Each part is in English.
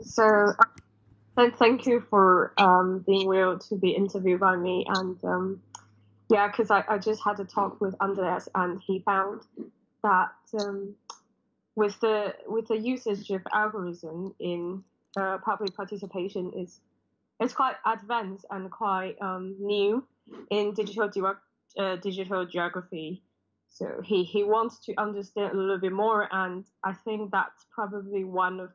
So, uh, thank you for um, being willing to be interviewed by me. And um, yeah, because I, I just had a talk with Andreas, and he found that um, with the with the usage of algorithm in uh, public participation is it's quite advanced and quite um, new in digital uh, digital geography. So he, he wants to understand a little bit more, and I think that's probably one of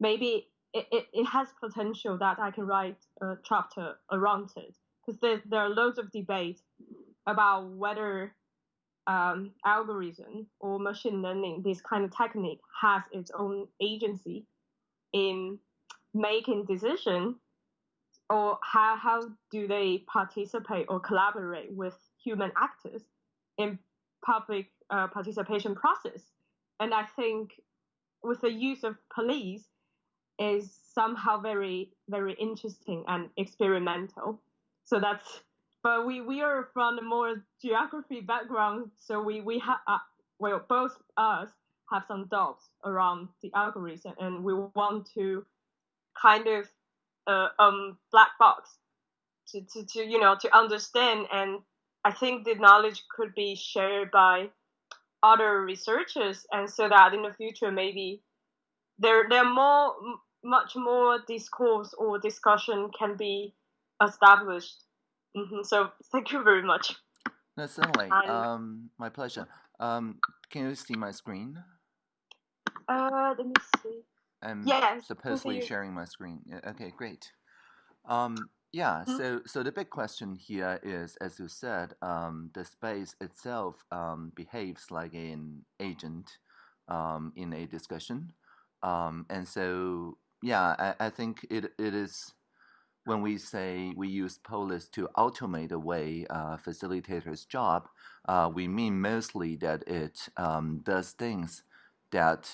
maybe it, it, it has potential that I can write a chapter around it. Because there, there are loads of debate about whether um, algorithm or machine learning, this kind of technique, has its own agency in making decision or how, how do they participate or collaborate with human actors in public uh, participation process. And i think with the use of Polis is somehow very very interesting and experimental. So that's but we we are from a more geography background so we we have uh, well both us have some doubts around the algorithm and we want to kind of uh, um black box to, to, to you know to understand and I think the knowledge could be shared by other researchers and so that in the future maybe there there are more much more discourse or discussion can be established. Mm-hmm. so thank you very much. No certainly. Um my pleasure. Um can you see my screen? Uh let me see. I'm yeah, supposedly sharing my screen. Okay great. Um yeah, mm-hmm. so so the big question here is, as you said, um, the space itself um, behaves like an agent um, in a discussion, um, and so yeah, I, I think it it is when we say we use Polis to automate away uh, facilitator's job, uh, we mean mostly that it um, does things that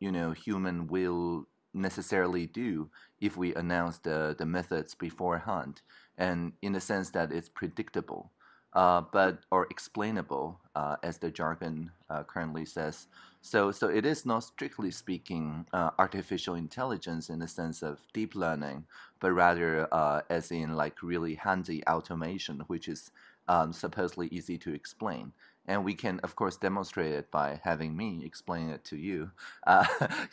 you know human will necessarily do if we announce the, the methods beforehand and in the sense that it's predictable uh, but or explainable uh, as the jargon uh, currently says. So so it is not strictly speaking uh, artificial intelligence in the sense of deep learning but rather uh, as in like really handy automation which is um, supposedly easy to explain and we can of course demonstrate it by having me explain it to you. Uh,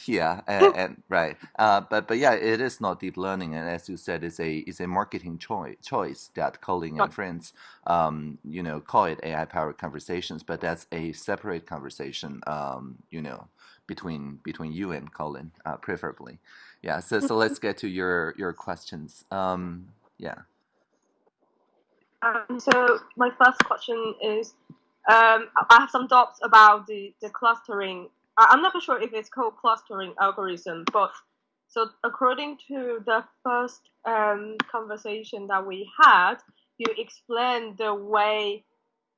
yeah and, and right. Uh, but but yeah it is not deep learning. And as you said it's a it's a marketing choice choice that Colin and friends um, you know call it AI powered conversations but that's a separate conversation um, you know between between you and Colin uh, preferably. Yeah so so let's get to your your questions. Um, yeah. Um, so my first question is um, I have some doubts about the, the clustering. I'm not sure if it's called clustering algorithm, but so according to the first um, conversation that we had, you explained the way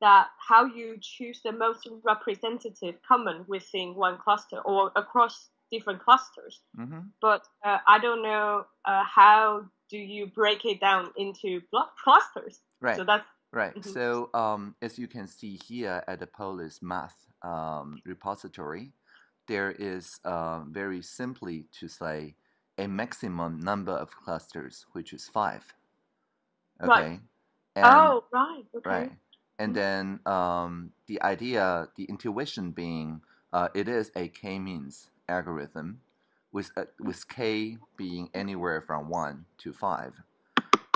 that how you choose the most representative common within one cluster or across different clusters. Mm-hmm. But uh, I don't know uh, how do you break it down into block clusters. Right. So that's Right. Mm-hmm. So um, as you can see here at the Polis math um, repository, there is uh, very simply to say a maximum number of clusters, which is five. Okay. Right. And, oh, right. Okay. Right. And mm-hmm. then um, the idea, the intuition being, uh, it is a k-means algorithm, with uh, with k being anywhere from one to five,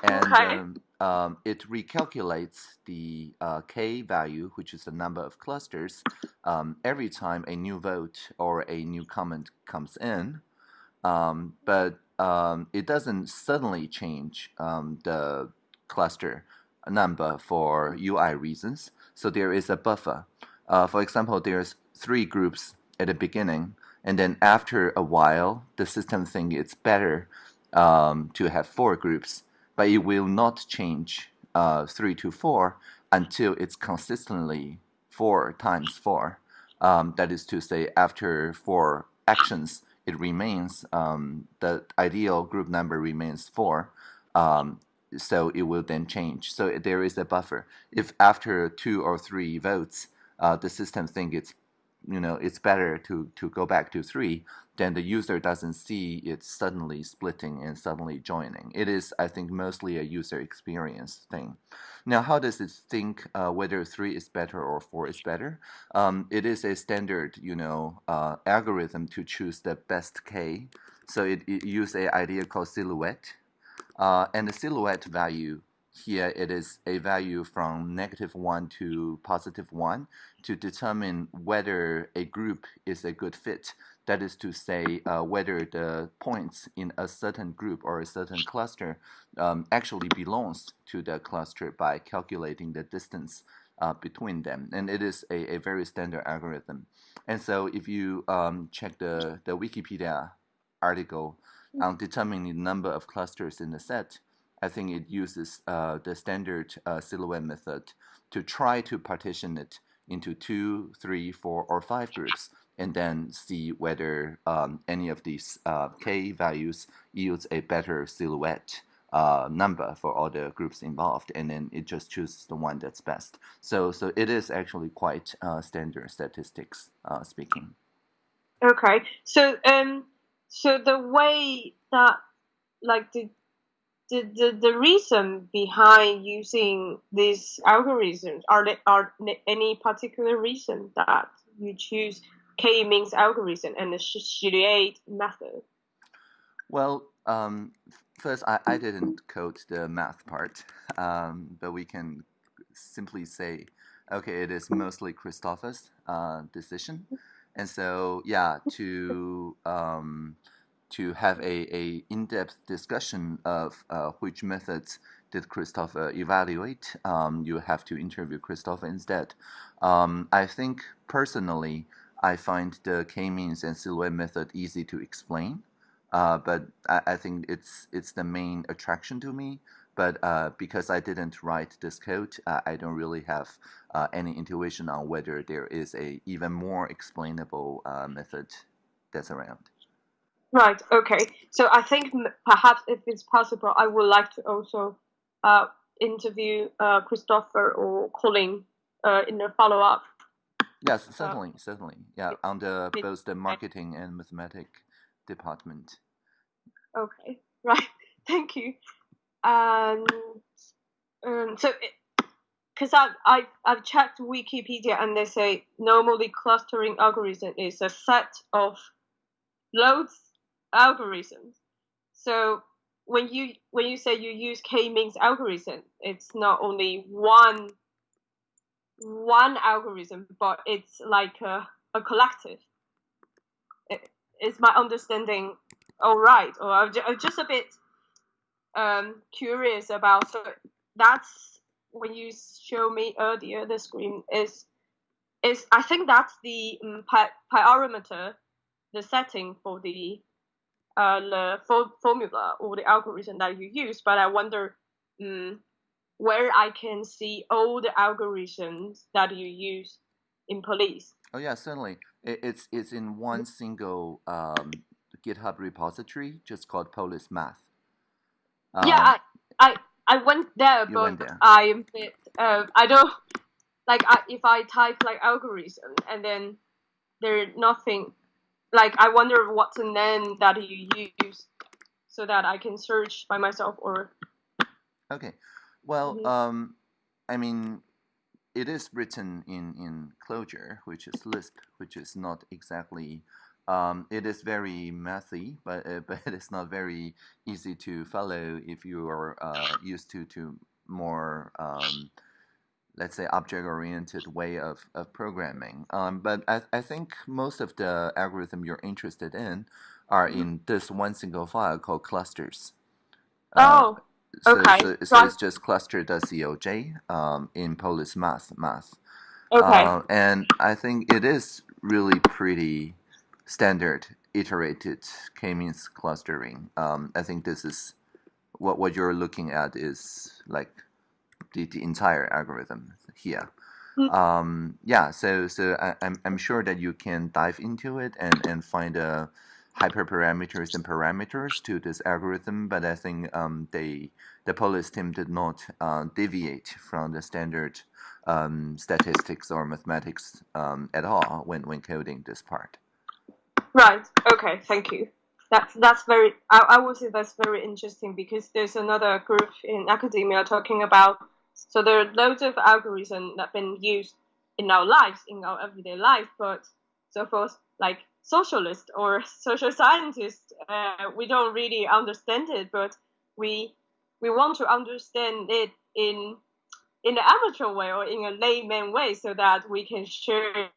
and okay. um, um, it recalculates the uh, k value, which is the number of clusters, um, every time a new vote or a new comment comes in. Um, but um, it doesn't suddenly change um, the cluster number for UI reasons. So there is a buffer. Uh, for example, there's three groups at the beginning, and then after a while, the system thinks it's better um, to have four groups but it will not change uh, 3 to 4 until it's consistently 4 times 4. Um, that is to say, after 4 actions, it remains, um, the ideal group number remains 4. Um, so it will then change. So there is a buffer. If after 2 or 3 votes, uh, the system thinks it's you know it's better to to go back to three, then the user doesn't see it suddenly splitting and suddenly joining. It is, I think, mostly a user experience thing. Now, how does it think uh, whether three is better or four is better? Um, it is a standard, you know, uh, algorithm to choose the best k. So it, it uses a idea called silhouette, uh, and the silhouette value here it is a value from negative 1 to positive 1 to determine whether a group is a good fit. That is to say, uh, whether the points in a certain group or a certain cluster um, actually belongs to the cluster by calculating the distance uh, between them. And it is a, a very standard algorithm. And so if you um, check the, the Wikipedia article on determining the number of clusters in the set, I think it uses uh, the standard uh, silhouette method to try to partition it into two, three, four, or five groups, and then see whether um, any of these uh, k values yields a better silhouette uh, number for all the groups involved, and then it just chooses the one that's best. So, so it is actually quite uh, standard statistics uh, speaking. Okay, so um, so the way that like the the, the, the reason behind using these algorithms are there are any particular reason that you choose k-means algorithm and the silhouette method? Well um, first I, I didn't code the math part um, but we can simply say okay it is mostly christopher's uh, decision. And so yeah to um, to have a, a in-depth discussion of uh, which methods did Christopher evaluate, um, you have to interview Christopher instead. Um, I think personally, I find the k-means and silhouette method easy to explain, uh, but I, I, think it's it's the main attraction to me. But uh, because I didn't write this code, uh, I don't really have uh, any intuition on whether there is a even more explainable uh, method that's around. Right. Okay. So I think perhaps if it's possible, I would like to also uh, interview uh, Christopher or Colin uh, in the follow up. Yes, uh, certainly, certainly. Yeah, on the both the marketing and mathematic department. Okay. Right. Thank you. And um, so. because I've, I've, I've checked Wikipedia and they say normally clustering algorithm is a set of loads algorithms. So when you when you say you use k-means algorithm, it's not only one one algorithm, but it's like a, a collective. is my understanding all right? Or I'm just a bit um, curious about. So that's when you show me earlier the screen is is I think that's the um, parameter, the setting for the uh, the fo- formula or the algorithm that you use, but I wonder um, where I can see all the algorithms that you use in Polis. Oh yeah, certainly. It, it's it's in one single um, GitHub repository, just called Polis Math. Um, yeah, I, I I went there, but went there. Bit, uh, I don't like I, if I type like algorithm and then there's nothing like I wonder what's the name that you use so that I can search by myself or. Okay, well, mm-hmm. um, I mean, it is written in in Clojure, which is Lisp, which is not exactly. Um, it is very mathy, but uh, but it's not very easy to follow if you are uh, used to to more um, let's say object-oriented way of, of programming. Um, but I, I think most of the algorithm you're interested in are mm-hmm. in this one single file called clusters. Uh, oh, uh, so, okay. So, so it's just cluster.coj um, in Polis math math. Okay. Uh, and I think it is really pretty standard iterated k-means clustering. Um, I think this is what what you're looking at is like the, the entire algorithm here. Mm. Um, yeah, so so I, am I'm, I'm sure that you can dive into it and, and find uh, hyperparameters and parameters to this algorithm, but I think um, they the Polis team did not uh, deviate from the standard um, statistics or mathematics um, at all when, when coding this part. Right. Okay. Thank you. That's that's very. I, I would say that's very interesting because there's another group in academia talking about. So there are loads of algorithms that have been used in our lives, in our everyday life, but so for like socialists or social scientists, uh, we don't really understand it, but we we want to understand it in in an amateur way or in a layman way so that we can share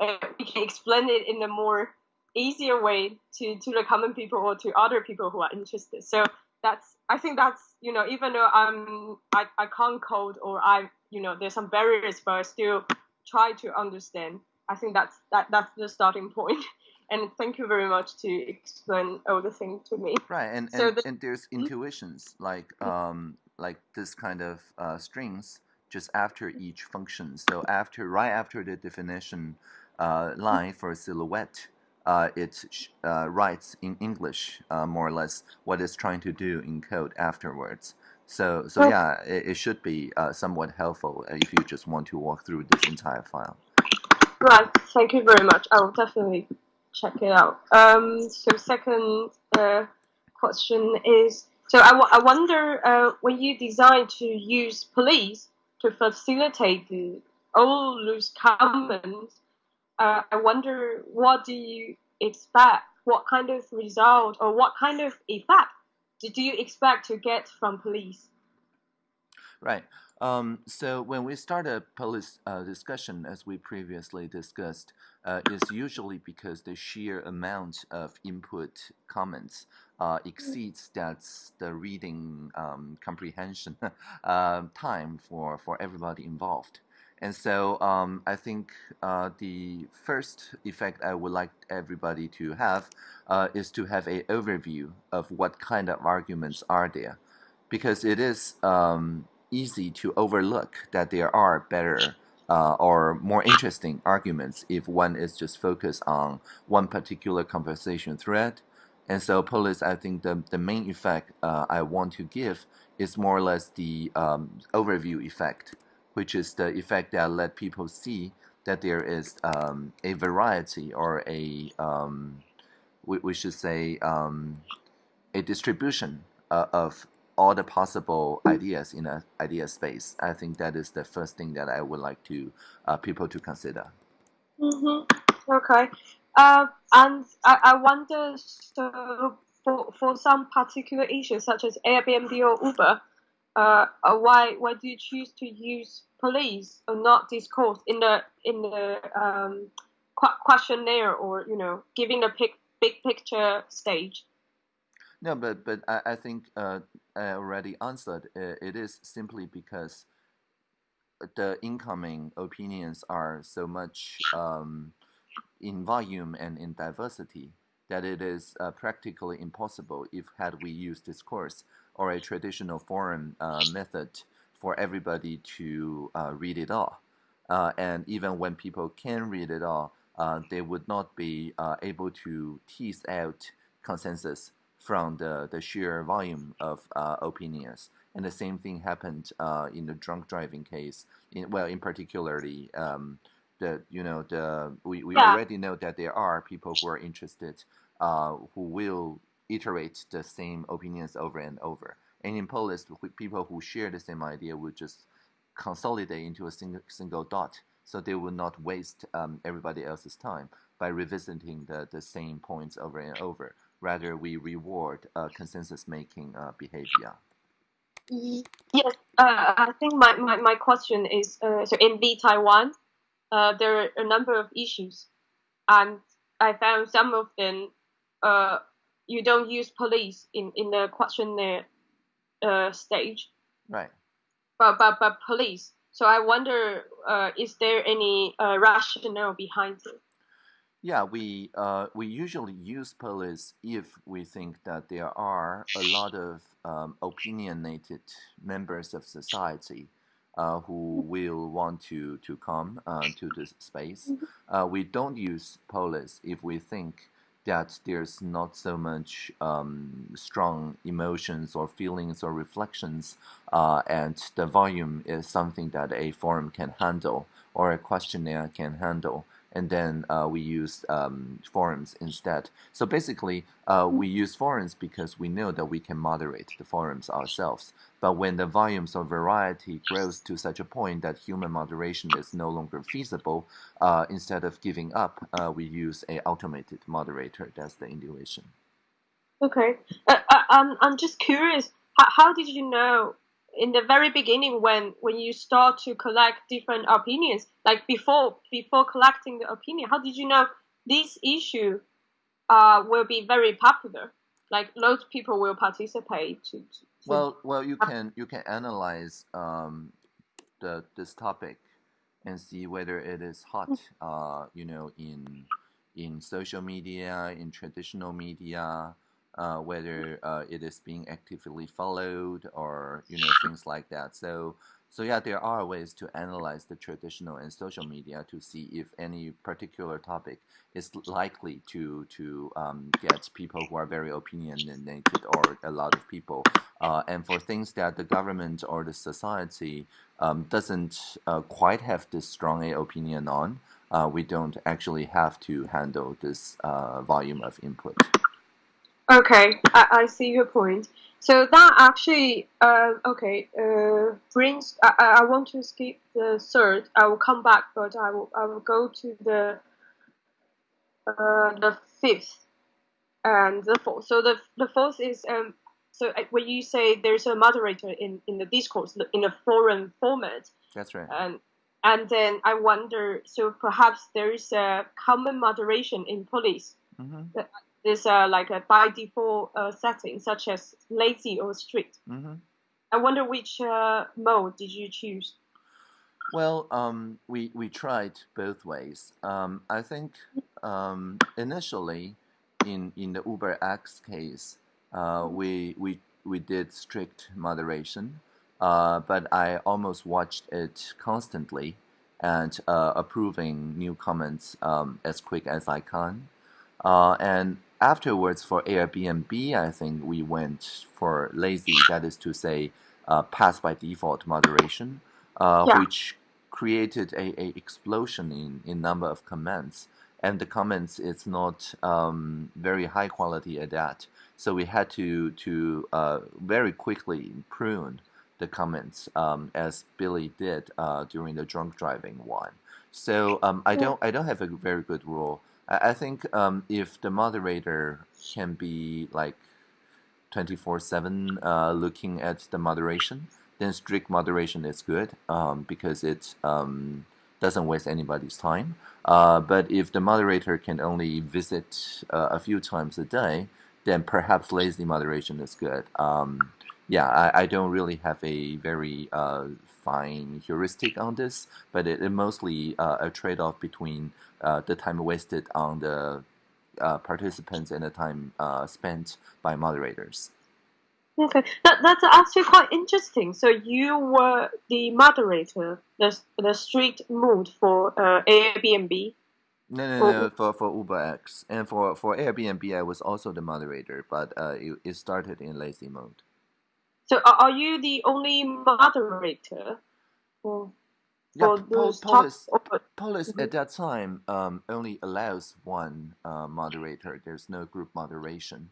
uh, we can explain it in a more easier way to to the common people or to other people who are interested. So that's i think that's you know even though i'm i, I can't code or i you know there's some barriers but i still try to understand i think that's that that's the starting point. and thank you very much to explain all the things to me right and so and, the, and there's hmm? intuitions like um like this kind of uh, strings just after each function. So after right after the definition uh, line for silhouette, uh, it uh, writes in English uh, more or less what it's trying to do in code afterwards. So so oh. yeah, it, it should be uh, somewhat helpful if you just want to walk through this entire file. Right. Thank you very much. I will definitely check it out. Um, so second question is so I, I wonder uh, when you design to use Polis to facilitate the, all those comments, uh, I wonder what do you expect? What kind of result or what kind of effect do you expect to get from Polis? Right. Um, so when we start a Polis uh, discussion, as we previously discussed, uh, is usually because the sheer amount of input comments uh, exceeds that's the reading um, comprehension uh, time for, for everybody involved. And so um, I think uh, the first effect I would like everybody to have uh, is to have an overview of what kind of arguments are there. Because it is um, easy to overlook that there are better uh, or more interesting arguments if one is just focused on one particular conversation thread. And so Polis, I think the, the main effect uh, I want to give is more or less the um, overview effect, which is the effect that let people see that there is um, a variety or a, um, we, we should say, um, a distribution uh, of all the possible ideas in an idea space. I think that is the first thing that I would like to uh, people to consider. Mm-hmm. Okay, uh, and I, I wonder so for for some particular issues such as Airbnb or Uber, uh, uh, why why do you choose to use Polis or not discourse in the in the um, questionnaire or you know giving the big big picture stage? No, but but I, I think uh, I already answered. It is simply because the incoming opinions are so much um, in volume and in diversity that it is uh, practically impossible if had we used discourse or a traditional forum uh, method for everybody to uh, read it all. Uh, and even when people can read it all, uh, they would not be uh, able to tease out consensus from the, the sheer volume of uh, opinions. And the same thing happened uh, in the drunk driving case. In, well, in particularly, um, the you know the we, we yeah. already know that there are people who are interested uh, who will iterate the same opinions over and over. And in Polis, people who share the same idea would just consolidate into a single, single dot, so they would not waste um, everybody else's time by revisiting the, the same points over and over rather we reward uh, consensus making uh, behavior. Yes, uh, I think my, my, my question is uh, so in the Taiwan, uh, there are a number of issues, and I found some of them uh, you don't use Polis in, in the questionnaire stage. Right. But, but, but Polis. So I wonder, is there any rationale behind it? Yeah, we uh, we usually use Polis if we think that there are a lot of um, opinionated members of society uh, who will want to to come uh, to this space. Mm-hmm. Uh, we don't use Polis if we think that there's not so much um, strong emotions or feelings or reflections, uh, and the volume is something that a forum can handle or a questionnaire can handle and then uh, we use um, forums instead. So basically, uh, we use forums because we know that we can moderate the forums ourselves. But when the volumes of variety grows to such a point that human moderation is no longer feasible, uh, instead of giving up, uh, we use a automated moderator. That's the intuition. Okay, uh, uh, I'm I'm just curious. How, how did you know in the very beginning when when you start to collect different opinions like before before collecting the opinion how did you know this issue uh, will be very popular? Like loads of people will participate to, to well well you can you can analyze um, the this topic and see whether it is hot uh, you know in in social media in traditional media uh, whether uh, it is being actively followed or you know things like that. So so yeah, there are ways to analyze the traditional and social media to see if any particular topic is likely to to um, get people who are very opinionated or a lot of people. Uh, and for things that the government or the society um, doesn't uh, quite have this strong opinion on, uh, we don't actually have to handle this uh, volume of input. Okay, I, I see your point. So that actually, uh, okay, uh, brings. I, I want to skip the third. I will come back, but I will I will go to the uh, the fifth and the fourth. So the the fourth is um. So uh, when you say there's a moderator in in the discourse in a forum format. That's right. And and then I wonder. So perhaps there is a common moderation in Polis. Mm-hmm is uh, like a by default uh, setting, such as lazy or strict. Mm-hmm. I wonder which uh, mode did you choose? Well, um, we we tried both ways. Um, I think um, initially, in in the Uber X case, uh, we we we did strict moderation, uh, but I almost watched it constantly and uh, approving new comments um, as quick as I can. Uh, and afterwards, for Airbnb, I think we went for lazy, that is to say, uh, pass by default moderation, uh, yeah. which created a, a explosion in, in number of comments. And the comments is not um, very high quality at that. So we had to to uh, very quickly prune the comments um, as Billy did uh, during the drunk driving one. So um, I don't I don't have a very good rule I, think um, if the moderator can be like 24 7 uh, looking at the moderation, then strict moderation is good um, because it um, doesn't waste anybody's time. Uh, but if the moderator can only visit uh, a few times a day, then perhaps lazy moderation is good. Um, yeah, I, I, don't really have a very uh, fine heuristic on this, but it, it mostly uh, a trade-off between uh, the time wasted on the uh, participants and the time uh, spent by moderators. Okay, that, that's actually quite interesting. So you were the moderator, the, the strict mood for uh, Airbnb. No, no, no, for, for UberX. And for, for Airbnb, I was also the moderator, but uh, it, it started in lazy mode. So are you the only moderator for, yeah, those Polis, Polis mm-hmm. at that time um, only allows one uh, moderator. There's no group moderation.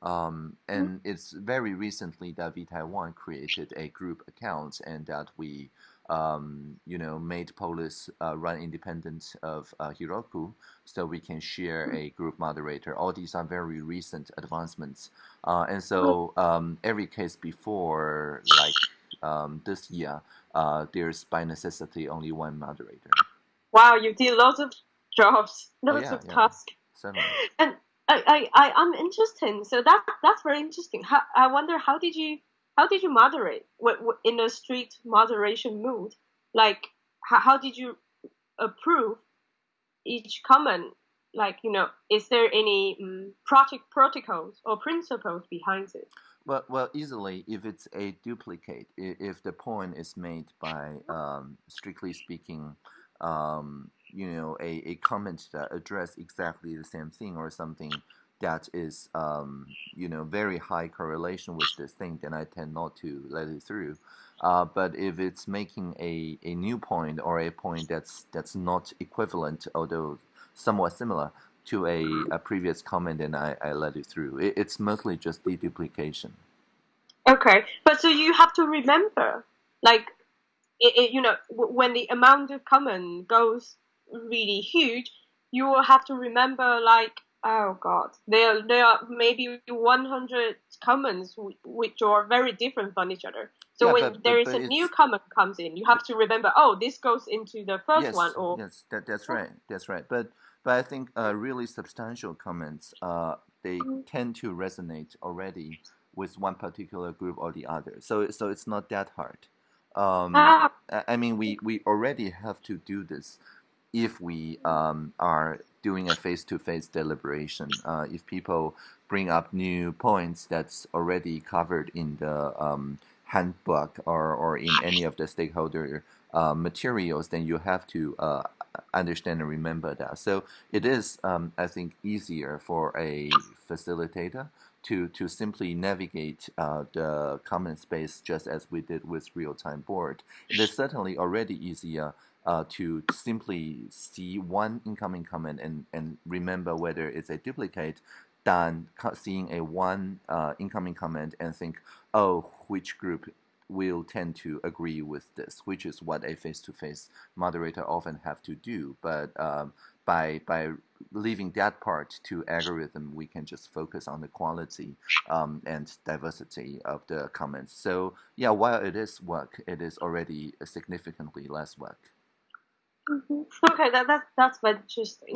Um, and mm-hmm. it's very recently that vTaiwan created a group account and that we um, you know, made Polis uh, run independent of uh, Heroku, so we can share a group moderator. All these are very recent advancements, uh, and so um, every case before, like um, this year, uh, there's by necessity only one moderator. Wow, you did lots of jobs, oh, lots oh, yeah, of yeah. tasks. And I, I, I'm interested. So that that's very interesting. How, I wonder how did you how did you moderate in a strict moderation mood? Like, how, how did you approve each comment? Like, you know, is there any um, project protocols or principles behind it? Well, well, easily if it's a duplicate, if the point is made by, um, strictly speaking, um, you know a, a comment that address exactly the same thing or something that is um, you know very high correlation with this thing, then I tend not to let it through. Uh, but if it's making a, a new point or a point that's that's not equivalent, although somewhat similar to a, a previous comment, then I, I let it through. It, it's mostly just deduplication. Okay, but so you have to remember, like, it, it, you know, when the amount of comment goes really huge, you will have to remember, like, oh god, there there are maybe 100 comments which are very different from each other. So yeah, when but, there but, is but a new comment comes in, you have to remember, oh, this goes into the first yes, one, or yes, that, that's right, that's right. But but I think uh, really substantial comments, uh, they mm. tend to resonate already with one particular group or the other. So so it's not that hard. Um, ah. I mean, we we already have to do this if we um, are doing a face-to-face deliberation. Uh, if people bring up new points that's already covered in the um, handbook or, or in any of the stakeholder uh, materials, then you have to uh, understand and remember that. So it is, um, I think, easier for a facilitator to, to simply navigate uh, the comment space just as we did with real-time board. It is certainly already easier uh, to simply see one incoming comment and, and remember whether it's a duplicate than seeing a one uh, incoming comment and think, oh, which group will tend to agree with this, which is what a face-to-face moderator often have to do. But um, by by leaving that part to algorithm, we can just focus on the quality um, and diversity of the comments. So yeah, while it is work, it is already significantly less work. Mm-hmm. Okay, that, that that's very interesting.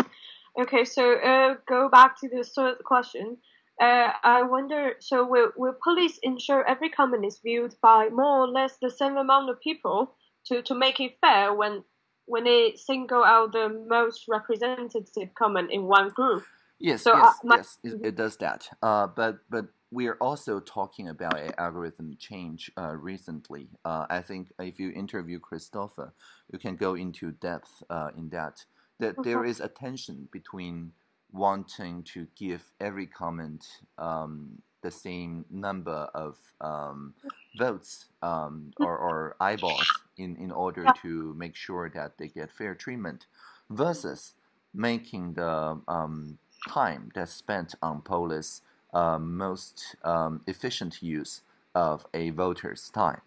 Okay, so uh, go back to the third question. Uh, I wonder, so will, will Polis ensure every comment is viewed by more or less the same amount of people to, to make it fair when when they single out the most representative comment in one group? Yes, so, yes, uh, my, yes, it, it, does that. Uh, but but we are also talking about an algorithm change uh, recently. Uh, I think if you interview Christopher, you can go into depth uh, in that. That there is a tension between wanting to give every comment um, the same number of um, votes um, or, or, eyeballs in, in order to make sure that they get fair treatment versus making the um, time that's spent on Polis uh, most um, efficient use of a voter's time.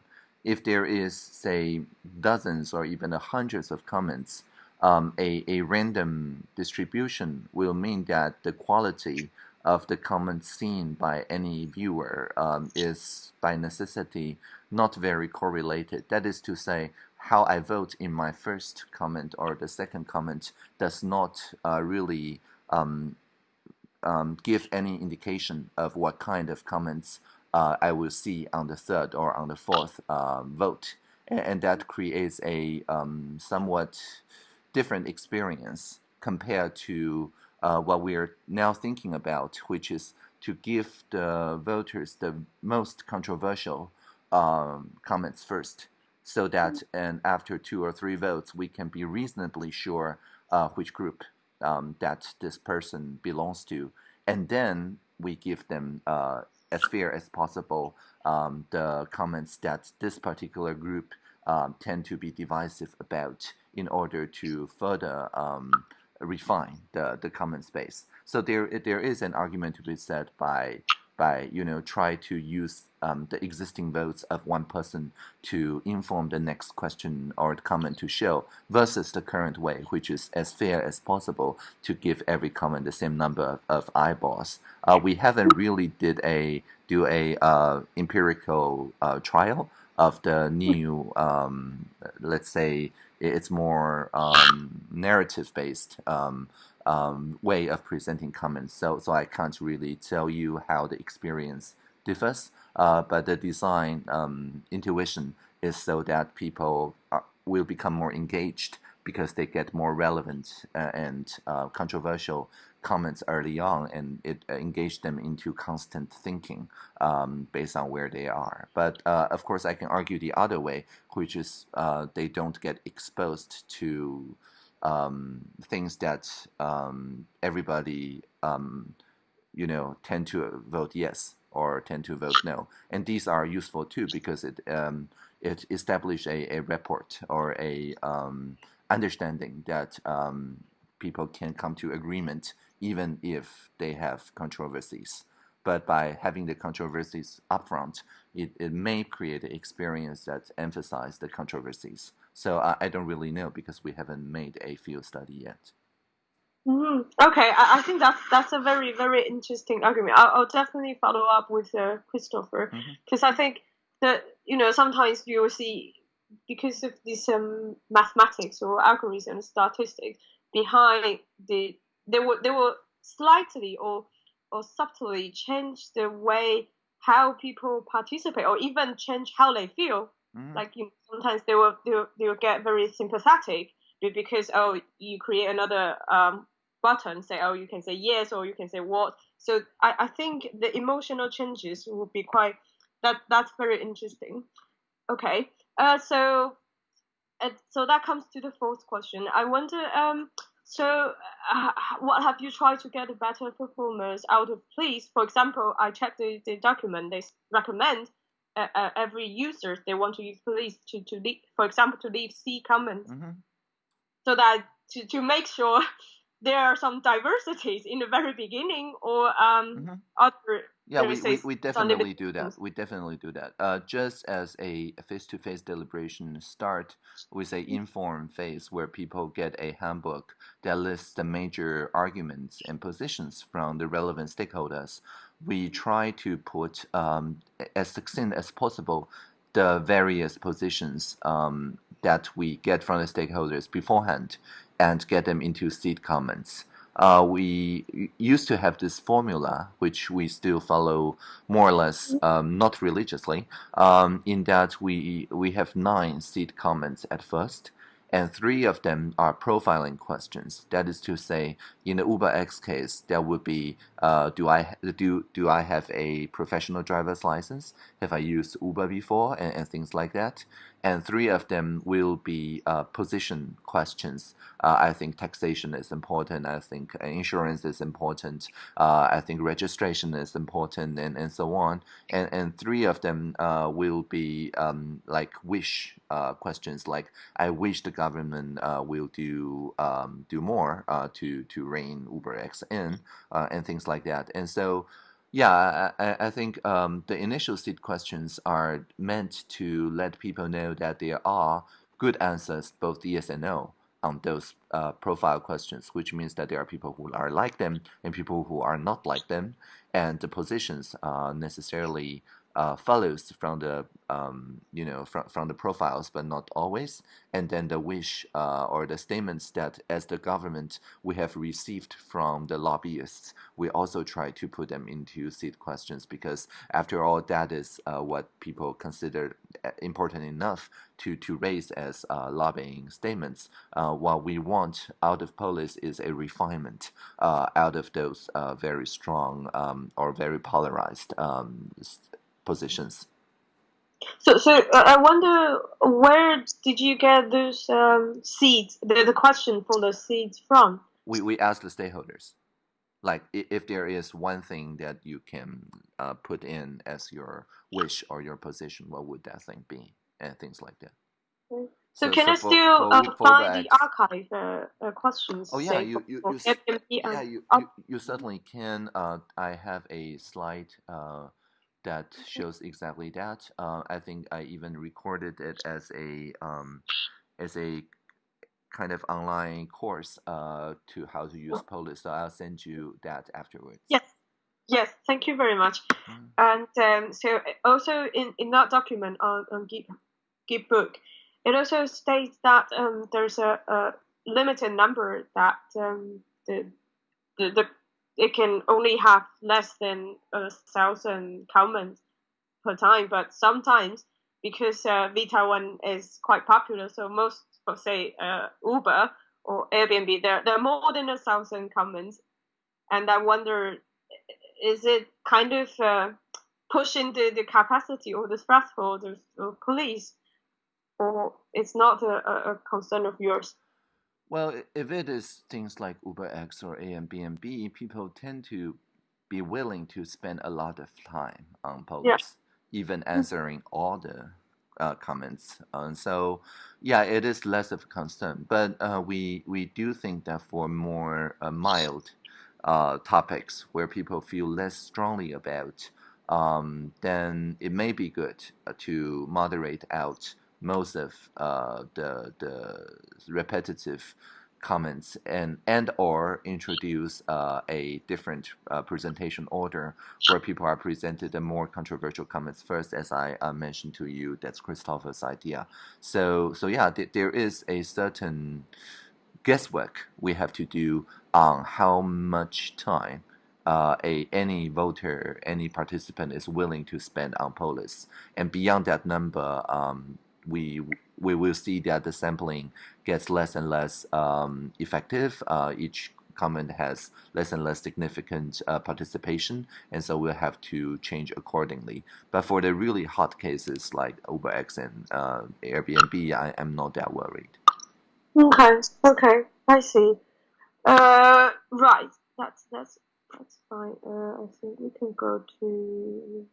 If there is, say, dozens or even hundreds of comments um, a, a random distribution will mean that the quality of the comment seen by any viewer um, is by necessity not very correlated. That is to say, how I vote in my first comment or the second comment does not uh, really um, um, give any indication of what kind of comments uh, I will see on the third or on the fourth uh, vote. And, and, that creates a um, somewhat different experience compared to uh, what we're now thinking about, which is to give the voters the most controversial um, comments first, so that mm-hmm. and after two or three votes, we can be reasonably sure uh, which group um, that this person belongs to, and then we give them uh, as fair as possible um, the comments that this particular group um, tend to be divisive about in order to further um, refine the, the comment space. So there there is an argument to be said by by you know try to use um, the existing votes of one person to inform the next question or comment to show versus the current way, which is as fair as possible to give every comment the same number of, of eyeballs. Uh, we haven't really did a do a uh, empirical uh, trial of the new, um, let's say, it's more um, narrative based um, um, way of presenting comments. So, so I can't really tell you how the experience differs, uh, but the design um, intuition is so that people are, will become more engaged because they get more relevant uh, and uh, controversial comments early on and it uh, engaged them into constant thinking um, based on where they are. But uh, of course, I can argue the other way, which is uh, they don't get exposed to um, things that um, everybody um, you know tend to vote yes or tend to vote no, and these are useful too because it um, it establishes a, a report or a um, understanding that um, people can come to agreement even if they have controversies. But by having the controversies upfront, it, it may create an experience that emphasize the controversies. So I, I don't really know because we haven't made a field study yet. Mm, okay, I, I, think that's that's a very very interesting argument. I'll, I'll definitely follow up with uh, Christopher because mm-hmm. I think that you know sometimes you will see because of this um, mathematics or algorithm statistics behind the they will they will slightly or or subtly change the way how people participate or even change how they feel. Mm. Like you know, sometimes they will, they will they will get very sympathetic because oh you create another um, button say oh you can say yes or you can say what. So I, I think the emotional changes will be quite that that's very interesting. Okay, uh, so uh, so that comes to the fourth question. I wonder um so, uh, what have you tried to get a better performance out of Polis? For example, I checked the, the document. They recommend uh, uh, every user they want to use Polis to, to leave, for example, to leave C comments, mm-hmm. So that to, to make sure there are some diversities in the very beginning or um, mm-hmm. other yeah, we, we, we definitely do that. We definitely do that. Uh, just as a face-to-face deliberation start with a informed phase where people get a handbook that lists the major arguments and positions from the relevant stakeholders, we try to put um, as succinct as possible the various positions um, that we get from the stakeholders beforehand and get them into seed comments uh, we used to have this formula, which we still follow more or less, um, not religiously, um, in that we we have nine seed comments at first, and three of them are profiling questions. That is to say, in the Uber X case, there would be, uh, do I do do I have a professional driver's license? Have I used Uber before, and, and things like that and three of them will be uh, position questions. Uh, I think taxation is important. I think insurance is important. Uh, I think registration is important, and, and so on. And and three of them uh, will be um, like wish uh, questions, like I wish the government uh, will do um, do more to to rein Uber X in, and things like that. And so. Yeah, I, I think um, the initial seed questions are meant to let people know that there are good answers, both yes and no, on those uh, profile questions, which means that there are people who are like them and people who are not like them, and the positions are necessarily uh, follows from the um, you know from, from the profiles but not always. And then the wish uh, or the statements that as the government we have received from the lobbyists we also try to put them into seed questions because after all that is uh, what people consider uh, important enough to, to raise as uh, lobbying statements. Uh, what we want out of Polis is a refinement out of those very strong um, or very polarized um, positions. So, so uh, I wonder where did you get those um, seeds? The, the question for the seeds from? We we asked the stakeholders, like if there is one thing that you can uh, put in as your wish or your position, what would that thing be, and things like that. So, so can so I still for, uh, for find the archive uh, uh, questions? Oh yeah, you you, you, yeah, you, you, you certainly can. Uh, I have a slide uh, that shows exactly that. Uh, I think I even recorded it as a um, as a kind of online course uh, to how to use Polis. So I'll send you that afterwards. Yes, yes, thank you very much. Mm. And um, so also in, in that document on, on Git, Gitbook, it also states that um, there's a, a, limited number that um, the, the, the it can only have less than a thousand comments per time. But sometimes, because uh, vTaiwan is quite popular, so most, for say, uh, Uber or Airbnb, there, there are more than a thousand comments. And I wonder, is it kind of uh, pushing the, the capacity or the threshold of, of Polis? Or it's not a, a concern of yours? Well, if it is things like UberX or Airbnb, people tend to be willing to spend a lot of time on posts, yeah. even mm. answering all the uh, comments. Uh, so, yeah, it is less of a concern. But uh, we we do think that for more uh, mild uh, topics where people feel less strongly about, um, then it may be good uh, to moderate out most of uh, the the repetitive comments and and or introduce uh, a different uh, presentation order where people are presented the more controversial comments. First as I uh, mentioned to you that's Christopher's idea. So so yeah th there is a certain guesswork we have to do on how much time uh, a any voter, any participant is willing to spend on polis, and beyond that number, um, we we will see that the sampling gets less and less um, effective. Uh, each comment has less and less significant uh, participation, and so we'll have to change accordingly. But for the really hot cases like UberX and uh, Airbnb, I am not that worried. Okay, okay, I see. Uh, right, that's that's that's fine. Uh, I think we can go to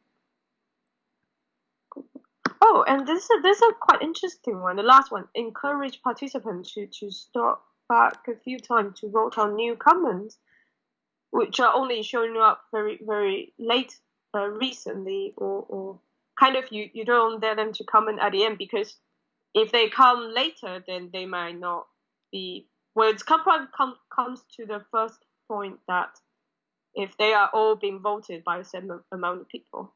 Oh, and this is this is a quite interesting one. The last one: encourage participants to to stop back a few times to vote on new comments, which are only showing up very very late uh, recently, or or kind of you you don't dare them to comment at the end because if they come later, then they might not be. Well, it's come, come comes to the first point that if they are all being voted by a certain amount of people,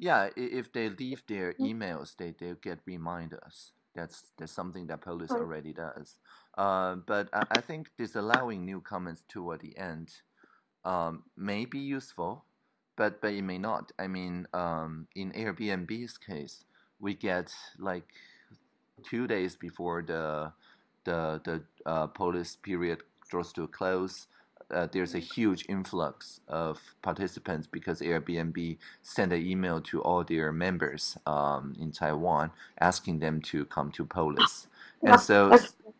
yeah, if they leave their mm. emails, they they get reminders. That's that's something that Polis already does. Uh, but I, I think disallowing new comments toward the end um, may be useful, but but it may not. I mean, um, in Airbnb's case, we get like two days before the the the uh, Polis period draws to a close uh, there's a huge influx of participants because Airbnb sent an email to all their members um, in Taiwan asking them to come to Polis. And so,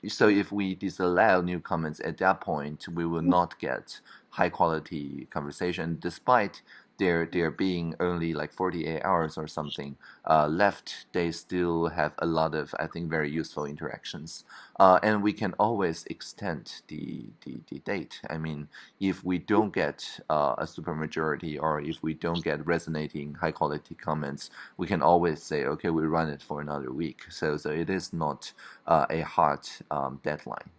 so if we disallow new comments at that point, we will not get high quality conversation, despite there there being only like 48 hours or something uh, left, they still have a lot of I think very useful interactions. Uh, and we can always extend the, the, the date. I mean, if we don't get uh, a supermajority or if we don't get resonating high quality comments, we can always say, okay, we run it for another week. So so it is not uh, a hard um, deadline.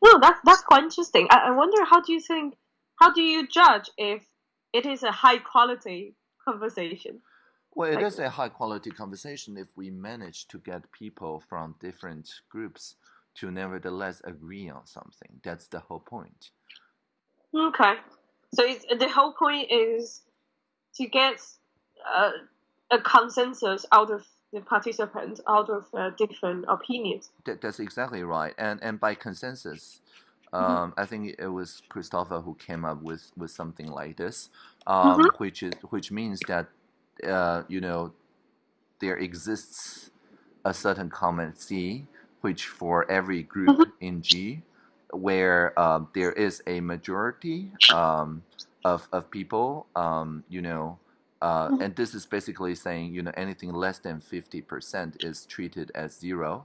Well, that's that's quite interesting. I, I wonder how do you think how do you judge if it is a high quality conversation. Well, it like, is a high quality conversation if we manage to get people from different groups to nevertheless agree on something. That's the whole point. Okay. So it's, the whole point is to get uh, a consensus out of the participants, out of uh, different opinions. That, that's exactly right. And, and by consensus, Mm-hmm. Um, I think it was Christopher who came up with, with something like this, um, mm-hmm. which is which means that uh, you know there exists a certain common C, which for every group mm-hmm. in G, where um, there is a majority um, of of people, um, you know. Uh, mm-hmm. and this is basically saying, you know, anything less than 50% is treated as zero.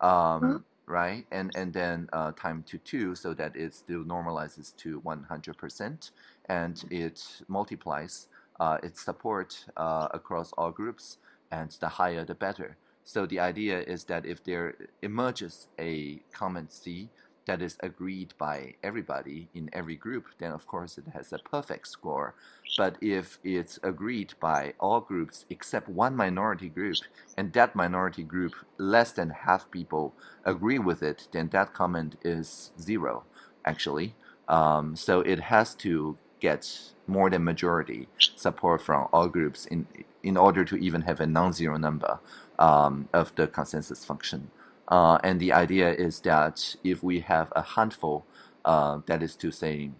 Um, mm-hmm right? And and then uh, time to two so that it still normalizes to 100% and it multiplies uh, its support uh, across all groups and the higher the better. So the idea is that if there emerges a common C that is agreed by everybody in every group, then of course it has a perfect score. But if it's agreed by all groups except one minority group, and that minority group, less than half people agree with it, then that comment is zero, actually. Um, so it has to get more than majority support from all groups in, in order to even have a non-zero number um, of the consensus function. Uh, and the idea is that if we have a handful, uh, that is to say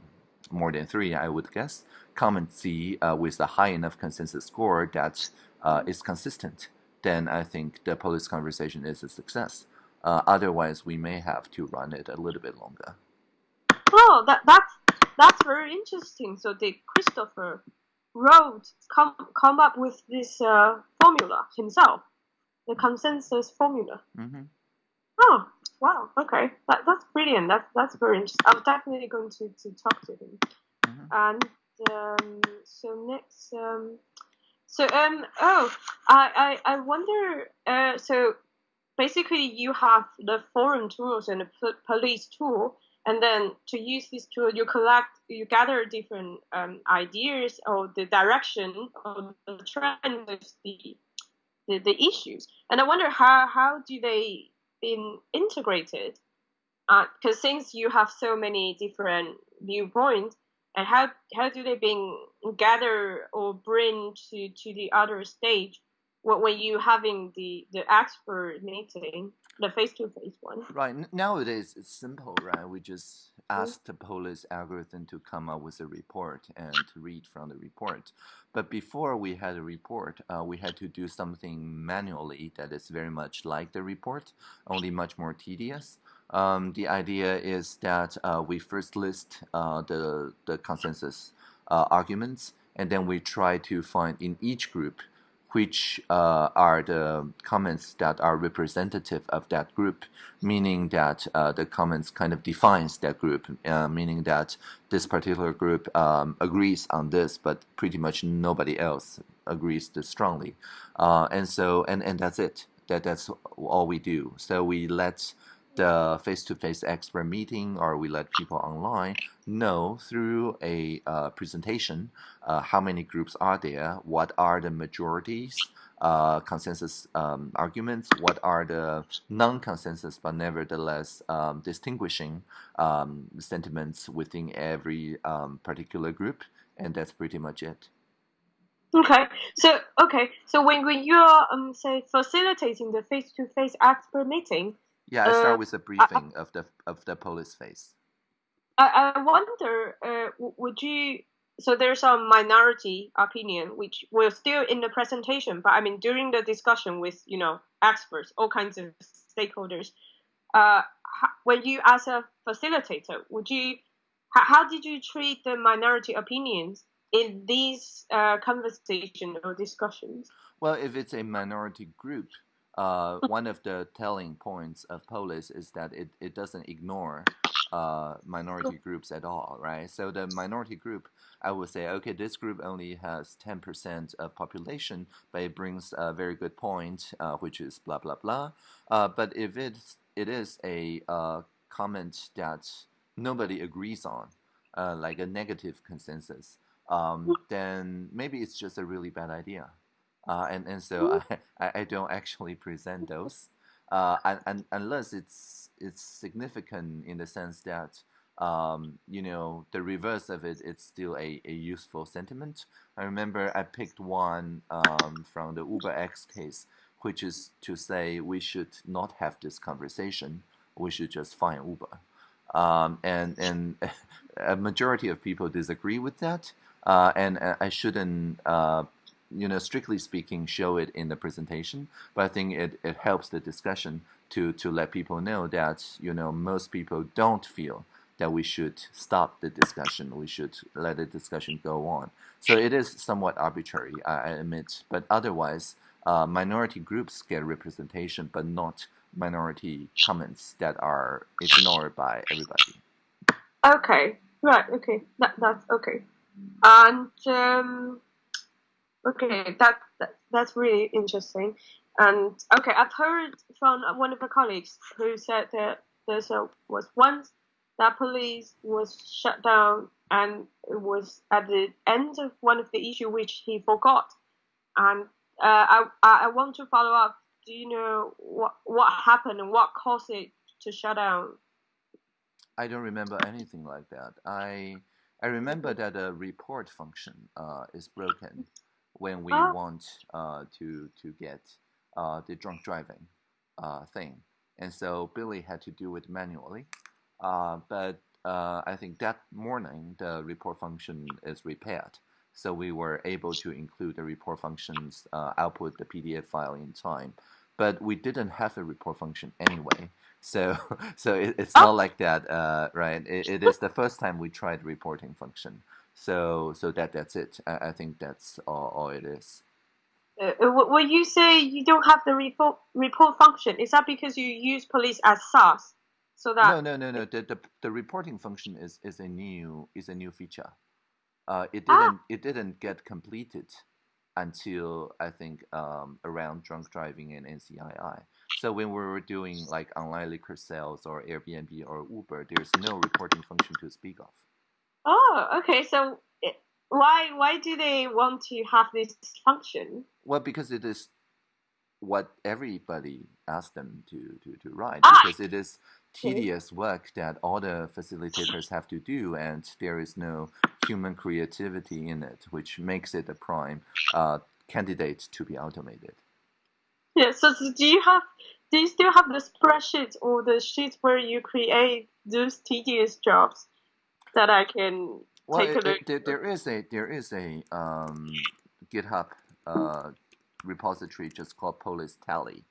more than three, I would guess, comment C uh, with a high enough consensus score that uh, is consistent, then I think the Polis conversation is a success. Uh, otherwise, we may have to run it a little bit longer. Oh, that that's that's very interesting. So did Christopher wrote come come up with this uh, formula himself, the consensus formula. Mm-hmm. Oh, wow. Okay, that that's brilliant. That's that's very interesting. I'm definitely going to, to talk to him. Mm-hmm. And um, so next, um, so um, oh, I I, I wonder. Uh, so basically, you have the forum tools and the Polis tool and then to use this tool you collect you gather different um, ideas or the direction or the trend of the, the, the issues and i wonder how how do they been integrated because uh, since you have so many different viewpoints and how how do they being gather or bring to to the other stage when you having the the expert meeting the face-to-face one. Right. Nowadays, it's simple, right? We just mm-hmm. ask the Polis algorithm to come up with a report and to read from the report. But before we had a report, uh, we had to do something manually that is very much like the report, only much more tedious. Um, the idea is that uh, we first list uh, the, the consensus uh, arguments, and then we try to find in each group which uh, are the comments that are representative of that group, meaning that uh, the comments kind of defines that group, uh, meaning that this particular group um, agrees on this, but pretty much nobody else agrees this strongly. Uh, and so, and, and that's it. That, that's all we do. So we let the face-to-face -face expert meeting or we let people online know through a uh, presentation uh, how many groups are there, what are the majorities, uh, consensus um, arguments, what are the non-consensus but nevertheless um, distinguishing um, sentiments within every um, particular group, and that's pretty much it. Okay, so okay, so when when you're um say facilitating the face-to-face -face expert meeting, yeah, I start uh, with a briefing I, of the of the Polis face. I, I wonder, uh, would you? So there's a minority opinion which we're still in the presentation, but I mean during the discussion with you know experts, all kinds of stakeholders. Uh, when you as a facilitator, would you? How, how did you treat the minority opinions in these uh, conversation or discussions? Well, if it's a minority group, uh, one of the telling points of Polis is that it, it doesn't ignore uh, minority groups at all, right? So the minority group, I would say, okay, this group only has 10% of population, but it brings a very good point, uh, which is blah, blah, blah. Uh, but if it's, it is a uh, comment that nobody agrees on, uh, like a negative consensus, um, then maybe it's just a really bad idea uh, and and so I, I don't actually present those, uh, and, and unless it's it's significant in the sense that um, you know the reverse of it it's still a, a useful sentiment. I remember I picked one um, from the Uber X case, which is to say we should not have this conversation. We should just find Uber. Um, and and a majority of people disagree with that. Uh, and I shouldn't uh, you know, strictly speaking, show it in the presentation, but I think it, it helps the discussion to, to let people know that, you know, most people don't feel that we should stop the discussion. We should let the discussion go on. So it is somewhat arbitrary, I admit, but otherwise, uh, minority groups get representation, but not minority comments that are ignored by everybody. Okay, right, okay, that, that's okay. And um, Okay, that, that that's really interesting. And okay, I've heard from one of the colleagues who said that there was once that Polis was shut down and it was at the end of one of the issue which he forgot. And uh, I I want to follow up. Do you know what what happened and what caused it to shut down? I don't remember anything like that. I I remember that a report function uh, is broken when we oh. want uh, to to get uh, the drunk driving uh, thing, and so Billy had to do it manually. Uh, but uh, I think that morning the report function is repaired, so we were able to include the report functions uh, output the PDF file in time. but we didn't have a report function anyway. So, so it, it's not oh. like that, uh, right? It, it is the first time we tried reporting function. So, so that that's it. I, I think that's all, all it is. Uh, uh when you say you don't have the report report function, is that because you use Polis as SaaS? So that no, no, no, no. The, the, the reporting function is, is a new is a new feature. Uh, it ah. didn't ah. it didn't get completed until I think um, around drunk driving and NCII. So when we were doing like online liquor sales or Airbnb or Uber, there's no reporting function to speak of. Oh, okay. So it, why why do they want to have this function? Well, because it is what everybody asked them to to, to write ah. because it is tedious work that all the facilitators have to do, and there is no human creativity in it, which makes it a prime uh, candidate to be automated. Yeah. So do you have do you still have the spreadsheets or the sheets where you create those tedious jobs that I can well, take it, a look? It, there is a there is a um, GitHub uh, repository just called Polis Tally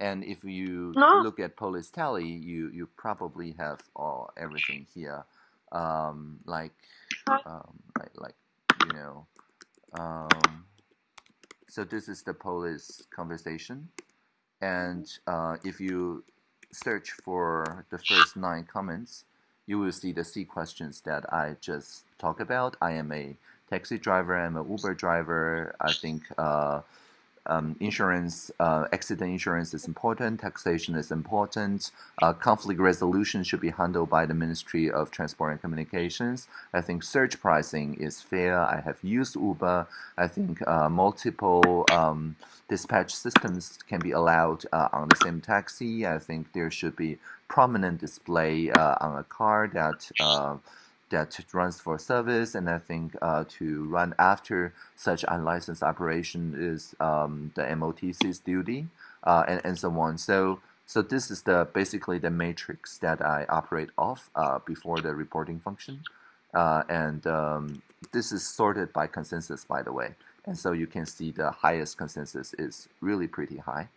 and if you no. look at Polis Tally, you you probably have all everything here, um, like um, like like you know. Um, so this is the Polis conversation, and uh, if you search for the first nine comments, you will see the C questions that I just talked about. I am a taxi driver. I'm a Uber driver. I think. Uh, um, insurance, uh, accident insurance is important, taxation is important, uh, conflict resolution should be handled by the Ministry of Transport and Communications. I think surge pricing is fair. I have used Uber. I think uh, multiple um, dispatch systems can be allowed uh, on the same taxi. I think there should be prominent display uh, on a car that uh, that runs for service, and I think uh, to run after such unlicensed operation is um, the MOTC's duty, uh, and, and so on. So, so this is the basically the matrix that I operate off uh, before the reporting function, uh, and um, this is sorted by consensus, by the way. And so you can see the highest consensus is really pretty high.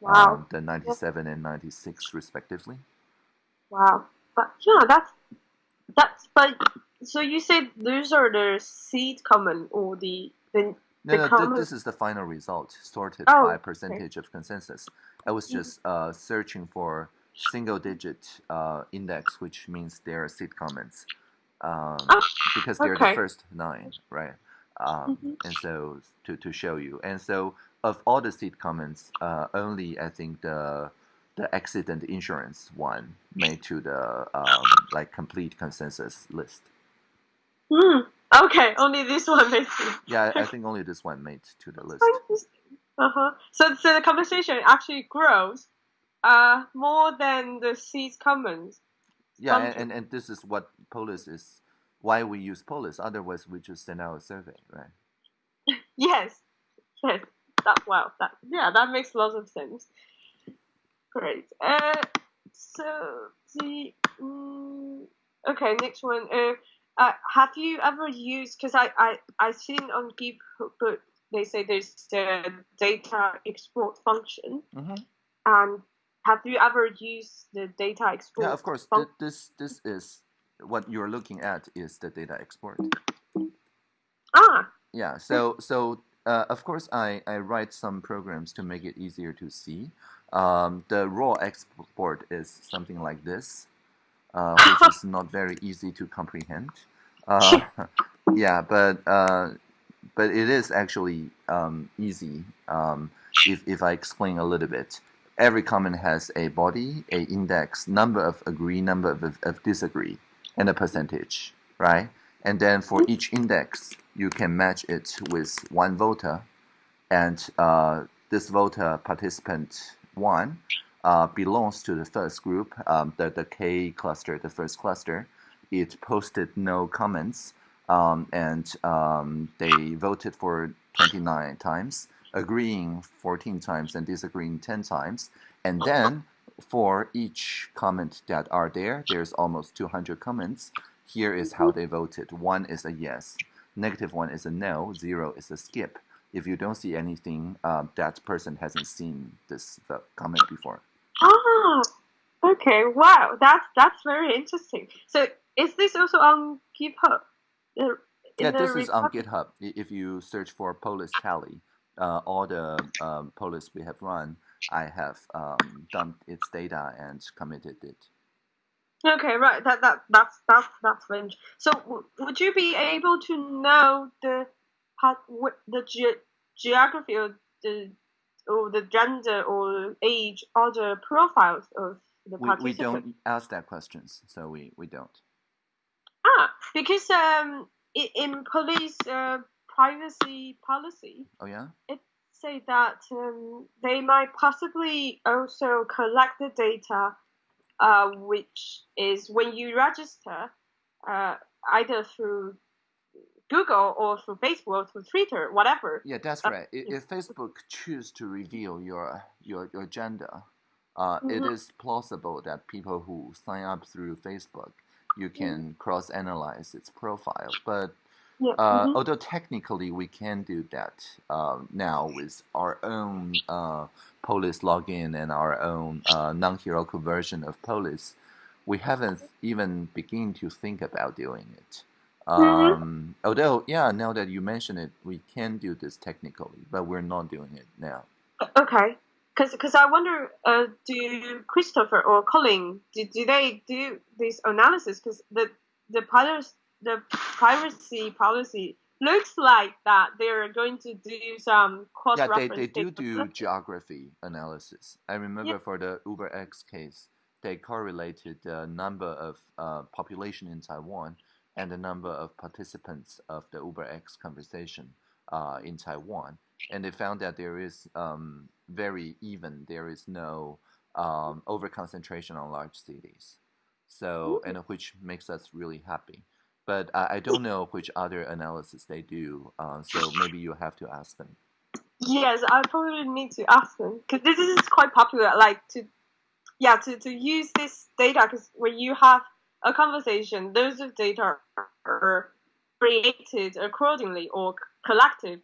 Wow. Um, the 97 and 96 respectively. Wow. But yeah, that's that's but so you said those are the seed common or the the no, no, th this is the final result sorted oh, by percentage okay. of consensus. I was mm-hmm. just uh, searching for single digit uh, index, which means there are seed comments, um, oh, because they're okay. the first nine, right? Um, mm -hmm. And so to, to show you, and so of all the seed comments, uh, only I think the the accident insurance one made to the um, like complete consensus list. Hmm. Okay, only this one made. To... yeah, I think only this one made to the list. Uh huh. So, so the conversation actually grows, uh, more than the seeds commons. Yeah, and, and, and this is what Polis is. Why we use Polis? Otherwise, we just send out a survey, right? yes. Yes. That well. That yeah. That makes lots of sense. Great. Uh, so the um, okay, next one. Uh, uh, have you ever used? Because I I I seen on GitHub they say there's the data export function, mm-hmm. and have you ever used the data export? Yeah, of course. Fun- this this is what you're looking at is the data export. Ah. Yeah. So so uh, of course I I write some programs to make it easier to see. Um, the raw export is something like this, uh, which is not very easy to comprehend. Uh, yeah, but uh, but it is actually um, easy um, if, if I explain a little bit. Every comment has a body, a index, number of agree, number of, of disagree, and a percentage, right? And then for each index, you can match it with one voter, and uh, this voter participant one uh, belongs to the first group, um, the, the K cluster, the first cluster. It posted no comments um, and um, they voted for 29 times, agreeing 14 times and disagreeing 10 times. And then for each comment that are there, there's almost 200 comments. Here is how they voted. One is a yes, negative one is a no, zero is a skip. If you don't see anything, um, that person hasn't seen this the comment before. Ah, okay. Wow, that's that's very interesting. So is this also on GitHub? Yeah, this is on GitHub. If you search for Polis Tally, uh, all the um, Polis we have run, I have um, dumped its data and committed it. Okay, right. That that that's that's that's range. So, would you be able to know the the ge- geography or the or the gender or age or the profiles of the participants? We, we don't ask that questions, so we, we don't. Ah, because um, in Polis uh, privacy policy, oh yeah, it say that um, they might possibly also collect the data, uh, which is when you register, uh, either through Google or through Facebook or through Twitter, whatever. Yeah, that's uh, right. If, if, Facebook choose to reveal your your your gender, uh, mm-hmm. it is plausible that people who sign up through Facebook, you mm-hmm. can mm-hmm. cross analyze its profile. But yeah. uh, mm-hmm. although technically we can do that uh, now with our own uh, Polis login and our own uh, non-hierarchical version of Polis, we haven't even begun to think about doing it. Mm-hmm. Um, although, yeah, now that you mention it, we can do this technically, but we're not doing it now. Okay, because because I wonder, uh, do Christopher or Colin do, do they do this analysis? Because the the pilots, the privacy policy looks like that they're going to do some cross yeah they, they do do geography analysis i remember yeah. for the uber x case they correlated the number of uh, population in taiwan and the number of participants of the UberX conversation uh, in Taiwan. And they found that there is um, very even, there is no um, overconcentration on large cities. So, and which makes us really happy. But I, I don't know which other analysis they do, uh, so maybe you have to ask them. Yes, I probably need to ask them because this is quite popular. Like to, yeah, to, to use this data because when you have a conversation, those of data are created accordingly or collected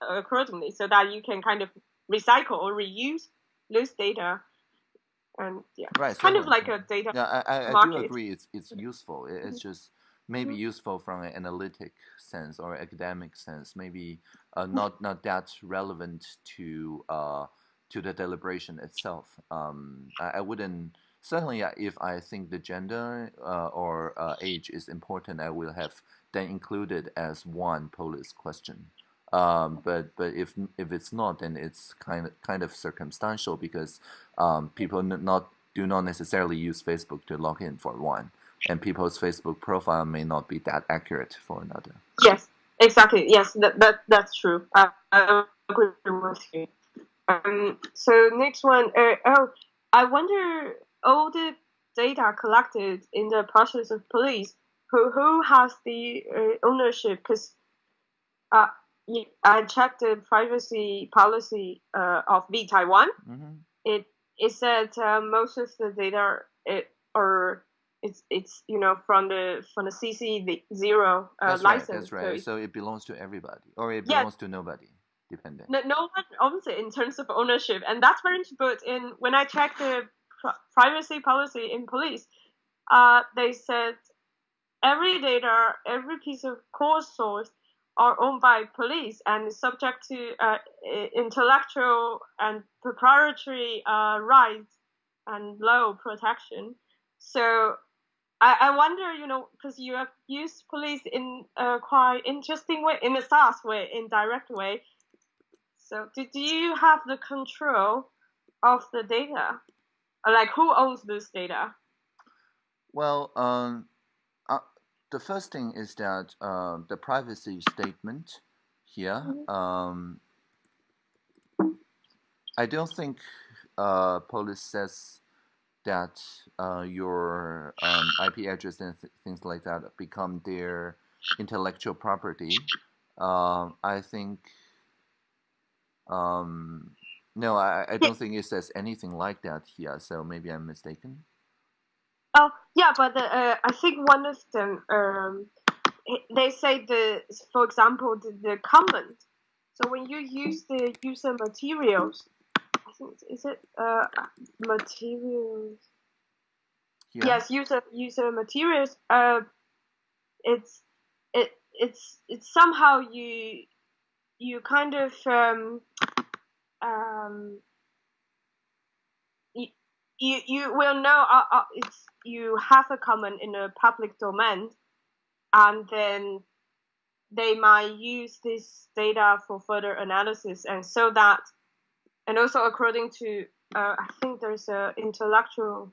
accordingly so that you can kind of recycle or reuse those data. And yeah, right, kind of like a data. Yeah, I, I, I do agree. It's it's useful. It's mm-hmm. just maybe mm-hmm. useful from an analytic sense or academic sense. Maybe uh, mm-hmm. not not that relevant to uh, to the deliberation itself. Um, I, I wouldn't certainly if I think the gender uh, or uh, age is important, I will have then included as one Polis question. Um, but but if if it's not, then it's kind of kind of circumstantial because um, people not do not necessarily use Facebook to log in for one, and people's Facebook profile may not be that accurate for another. Yes, exactly. Yes, that, that that's true. I, I agree with you. Um, so next one. Uh, oh, I wonder all the data collected in the process of Polis, who who has the uh, ownership? Because uh, I checked the privacy policy uh, of vTaiwan. Mm-hmm. It it said uh, most of the data it or it's it's you know from the from the CC zero uh, that's license. Right, that's right. So, so, it belongs to everybody, or it belongs yeah. to nobody. Depending. No, no one it in terms of ownership, and that's very. But in when I checked the privacy policy in Polis, uh, they said every data, every piece of core source are owned by Polis and subject to uh, intellectual and proprietary uh, rights and law protection. So I, I wonder, you know, because you have used Polis in a quite interesting way, in a SaaS way, in direct way. So do, do you have the control of the data? Like, who owns this data? Well, um, uh, the first thing is that uh, the privacy statement here. Mm-hmm. Um, I don't think uh, Polis says that uh, your um, IP address and th- things like that become their intellectual property. Uh, I think um, no, I, I don't think it says anything like that here, so maybe I'm mistaken. Oh, yeah, but the, uh, I think one of them, um, they say the, for example, the, the comment So when you use the user materials, I think is it uh, materials? Yeah. Yes, user user materials. Uh, it's it it's it's somehow you you kind of um, um, you, you you will know uh, uh, it's you have a comment in a public domain and then they might use this data for further analysis and so that and also according to uh, i think there's a intellectual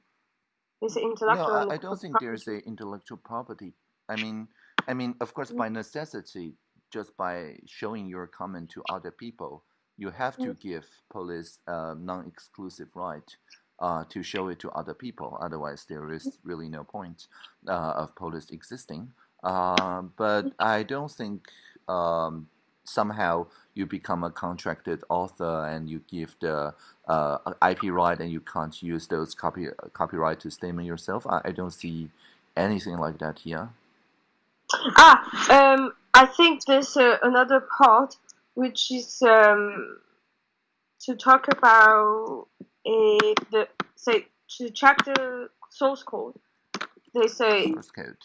an intellectual no, I, I don't think there's a intellectual property. I mean i mean of course by necessity just by showing your comment to other people you have to mm. give Polis a non-exclusive right uh, to show it to other people otherwise there is really no point uh, of Polis existing uh, but I don't think um, somehow you become a contracted author and you give the uh, IP right and you can't use those copy copyright to statement yourself. I, I don't see anything like that here. Ah, um, I think there's uh, another part which is um, to talk about a the say to check the source code. They say source code.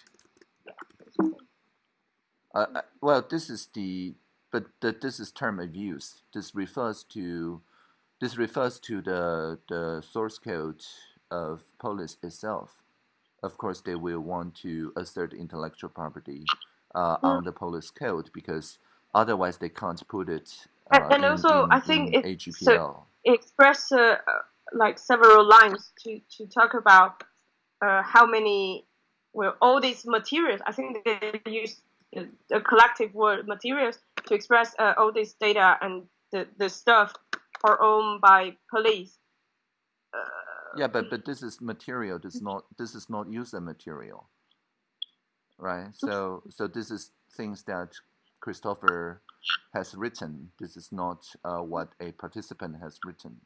Uh, uh, well, this is the but the, this is term of use. This refers to this refers to the the source code of Polis itself. Of course, they will want to assert intellectual property uh, mm. on the Polis code because otherwise they can't put it. Uh, and, and in, also, in, I think it so express uh, like several lines to to talk about uh, how many well all these materials. I think they use the collective word materials to express uh, all this data and the, the stuff are owned by Polis. Uh, yeah, but but this is material. This is not this is not user material, right? So so this is things that Christopher has written. This is not uh, what a participant has written.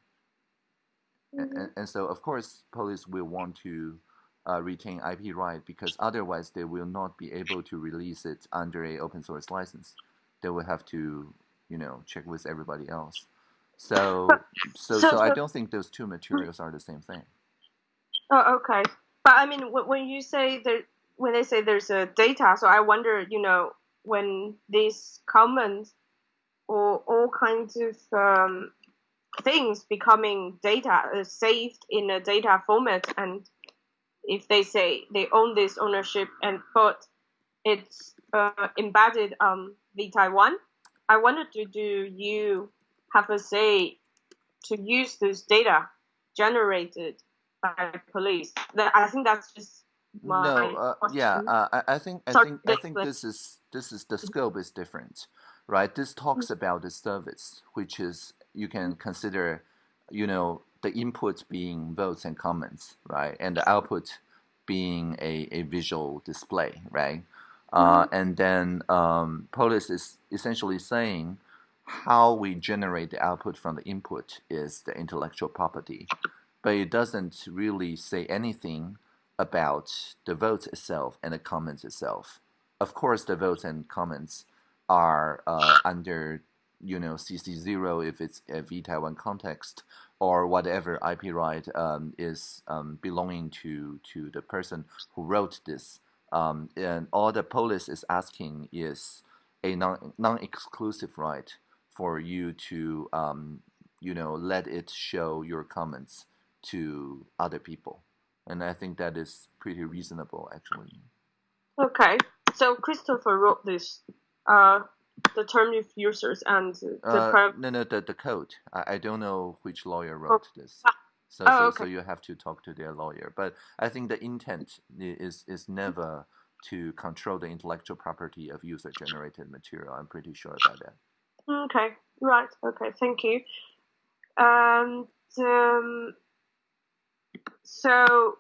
Mm -hmm. and, and so of course Polis will want to uh, retain IP right because otherwise they will not be able to release it under a open source license. They will have to, you know, check with everybody else. So, so, so, so I don't think those two materials are the same thing. Oh, okay. But I mean, when you say that, when they say there's a data, so I wonder, you know, when these comments or all kinds of um, things becoming data uh, saved in a data format and if they say they own this ownership and put it's uh, embedded on the Taiwan, I wanted to do you have a say to use this data generated by Polis? That I think that's just my no, uh, yeah. Uh, I, I think I think I think this is this is the scope is different, right? This talks mm-hmm. about the service, which is you can consider, you know, the input being votes and comments, right? And the output being a, a visual display, right? Uh, mm-hmm. and then um, Polis is essentially saying how we generate the output from the input is the intellectual property, but it doesn't really say anything about the votes itself and the comments itself. Of course, the votes and comments are uh, under you know CC0 if it's a vTaiwan context or whatever IP right um, is um, belonging to to the person who wrote this. Um, and all the Polis is asking is a non non exclusive right for you to um, you know let it show your comments to other people, and I think that is pretty reasonable actually. Okay, so Christopher wrote this. Uh, the term of users and the uh, no no the, the code I, I don't know which lawyer wrote oh. this ah. so, oh, so, okay. so you have to talk to their lawyer but i think the intent is is never to control the intellectual property of user generated material i'm pretty sure about that okay right okay thank you and um, so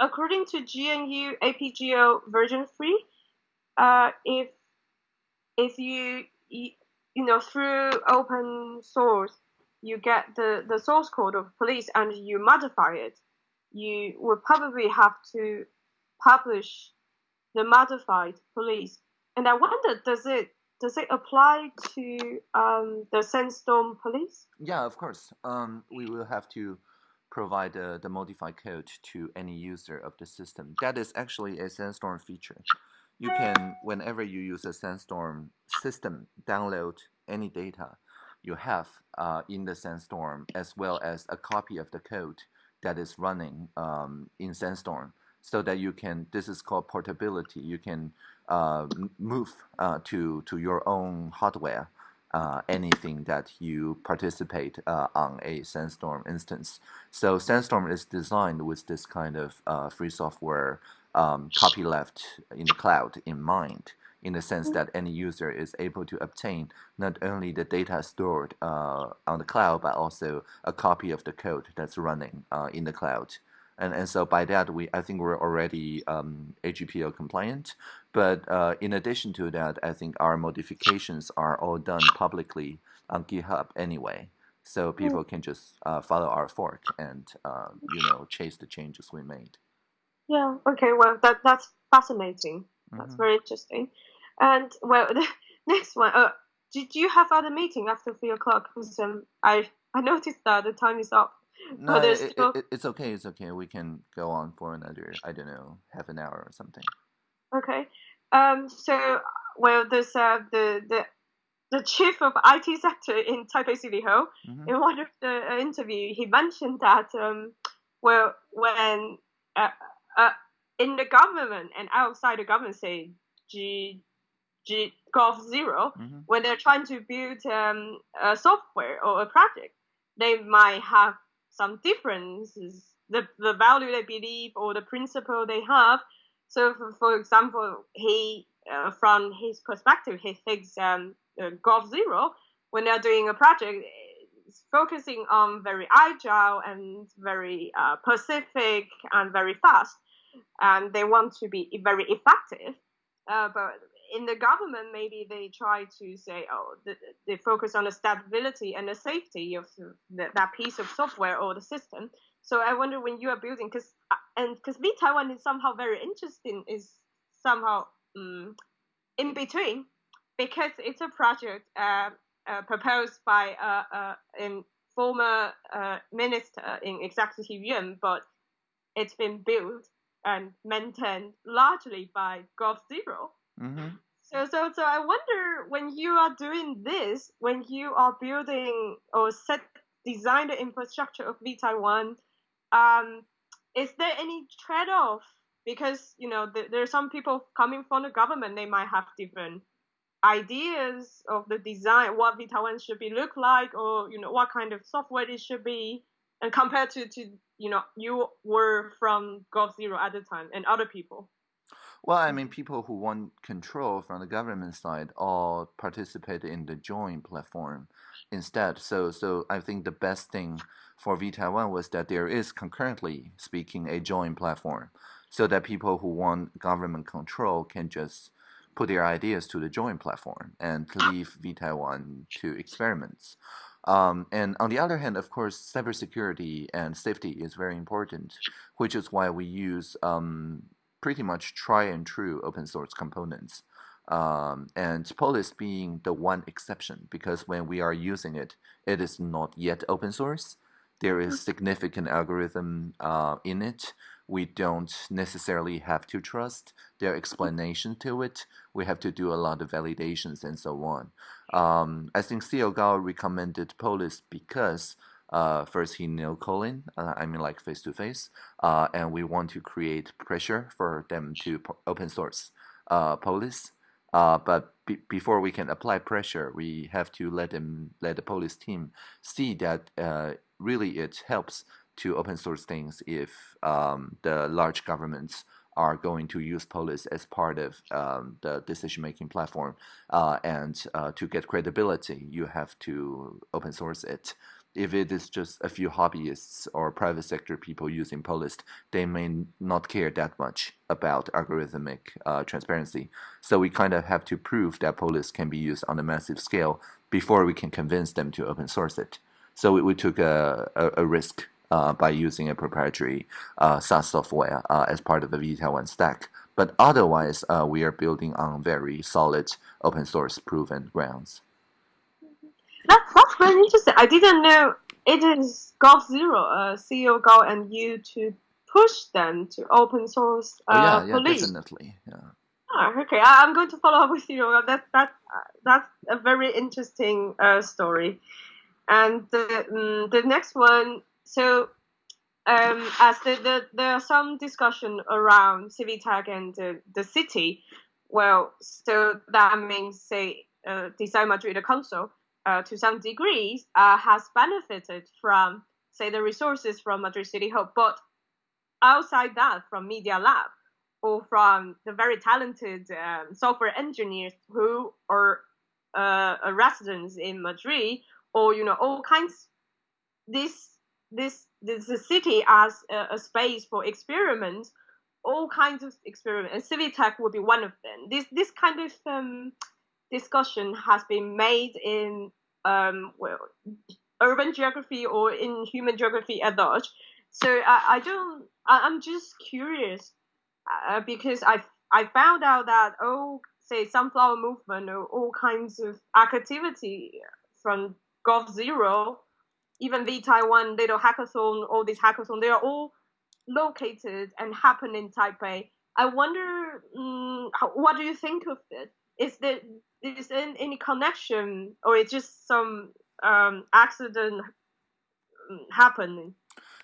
according to GNU AGPL version 3 uh, if if you, you know through open source you get the, the source code of Polis and you modify it, you will probably have to publish the modified Polis. And I wonder, does it does it apply to um, the Sandstorm Polis? Yeah, of course. Um, we will have to provide uh, the modified code to any user of the system. That is actually a Sandstorm feature. You can, whenever you use a Sandstorm system, download any data you have uh, in the Sandstorm as well as a copy of the code that is running um, in Sandstorm so that you can, this is called portability, you can uh, move uh, to, to your own hardware uh, anything that you participate uh, on a Sandstorm instance. So Sandstorm is designed with this kind of uh, free software um, copyleft in the cloud in mind in the sense that any user is able to obtain not only the data stored uh, on the cloud, but also a copy of the code that's running uh, in the cloud. And, and so by that, we I think we're already um, AGPL compliant. But uh, in addition to that, I think our modifications are all done publicly on GitHub anyway. So people can just uh, follow our fork and uh, you know chase the changes we made. Yeah. Okay. Well, that that's fascinating. That's mm -hmm. very interesting. And well, the next one. Uh, did you have other meeting after three o'clock? Because um, I I noticed that the time is up. No, it, it, it's okay. It's okay. We can go on for another, I don't know, half an hour or something. Okay. Um. So, well, there's uh, the the the chief of IT sector in Taipei City Hall. Mm-hmm. In one of the uh, interview, he mentioned that um, well, when uh, uh, in the government and outside the government, say G G g0v mm-hmm. when they're trying to build um, a software or a project, they might have some differences, the, the value they believe or the principle they have. So, for, for example, he, uh, from his perspective, he thinks um, uh, g0v, when they're doing a project, is focusing on very agile and very uh, Pacific and very fast, and they want to be very effective. Uh, but in the government, maybe they try to say, oh, the, they focus on the stability and the safety of the, that piece of software or the system. So I wonder when you are building, because uh, and because vTaiwan is somehow very interesting, is somehow um, in between, because it's a project uh, uh, proposed by uh, uh, a former uh, minister in Executive Yuan, but it's been built and maintained largely by Golf 0 Mm-hmm. So, so, so I wonder when you are doing this, when you are building or set design the infrastructure of vTaiwan, um, is there any trade-off? Because you know the, there are some people coming from the government, they might have different ideas of the design, what vTaiwan should be look like, or you know what kind of software it should be, and compared to to you know you were from g0v at the time and other people. Well, I mean, people who want control from the government side all participate in the joint platform instead. So, so I think the best thing for vTaiwan was that there is concurrently speaking a joint platform, so that people who want government control can just put their ideas to the joint platform and leave vTaiwan to experiments. Um, and on the other hand, of course, cybersecurity and safety is very important, which is why we use um, pretty much try and true open source components. Um, and Polis being the one exception because when we are using it, it is not yet open source. There is mm-hmm. significant algorithm uh, in it. We don't necessarily have to trust their explanation to it. We have to do a lot of validations and so on. Um, I think CL Kao recommended Polis because uh, first he know Colin, uh, I mean like face to face, uh, and we want to create pressure for them to open source uh, Polis. Uh, but be before we can apply pressure, we have to let them, let the Polis team see that uh, really it helps to open source things if um, the large governments are going to use Polis as part of um, the decision-making platform. Uh, and to get credibility, you have to open source it if it is just a few hobbyists or private sector people using Polis, they may not care that much about algorithmic uh, transparency. So we kind of have to prove that Polis can be used on a massive scale before we can convince them to open source it. So we, we took a, a, a risk uh, by using a proprietary uh, SaaS software uh, as part of the V1 stack. But otherwise, uh, we are building on very solid open source proven grounds. That's, very interesting. I didn't know it is g0v, uh, CL Kao and you to push them to open source uh, oh, yeah, yeah, definitely. Yeah. Oh, okay, I, am going to follow up with you. That that that's a very interesting uh, story. And the um, the next one, so um, as the, the there are some discussion around Civic-Tech and the, the city. Well, so that means say uh, Design Madrid Council uh, to some degrees uh, has benefited from say the resources from Madrid City Hall, but outside that, from Media Lab or from the very talented um, software engineers who are uh, residents in Madrid, or you know all kinds. This this this city as a, a space for experiments, all kinds of experiments, and Civic-Tech would be one of them. This this kind of um, discussion has been made in um, well, urban geography or in human geography at large. So I, I don't. I, am just curious uh, because I I found out that oh say sunflower movement or all kinds of activity from g0v, even the Taiwan little hackathon, all these hackathon, they are all located and happen in Taipei. I wonder, um, what do you think of it? Is there is there any connection, or it's just some um, accident happening?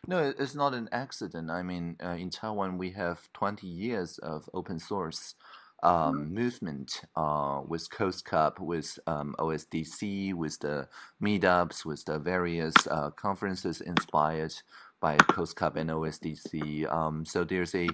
No, it's not an accident. I mean, uh, in Taiwan, we have 20 years of open source um, mm-hmm. movement uh, with COSCUP, with um, OSDC, with the meetups, with the various uh, conferences inspired by COSCUP and OSDC. Um, so there's a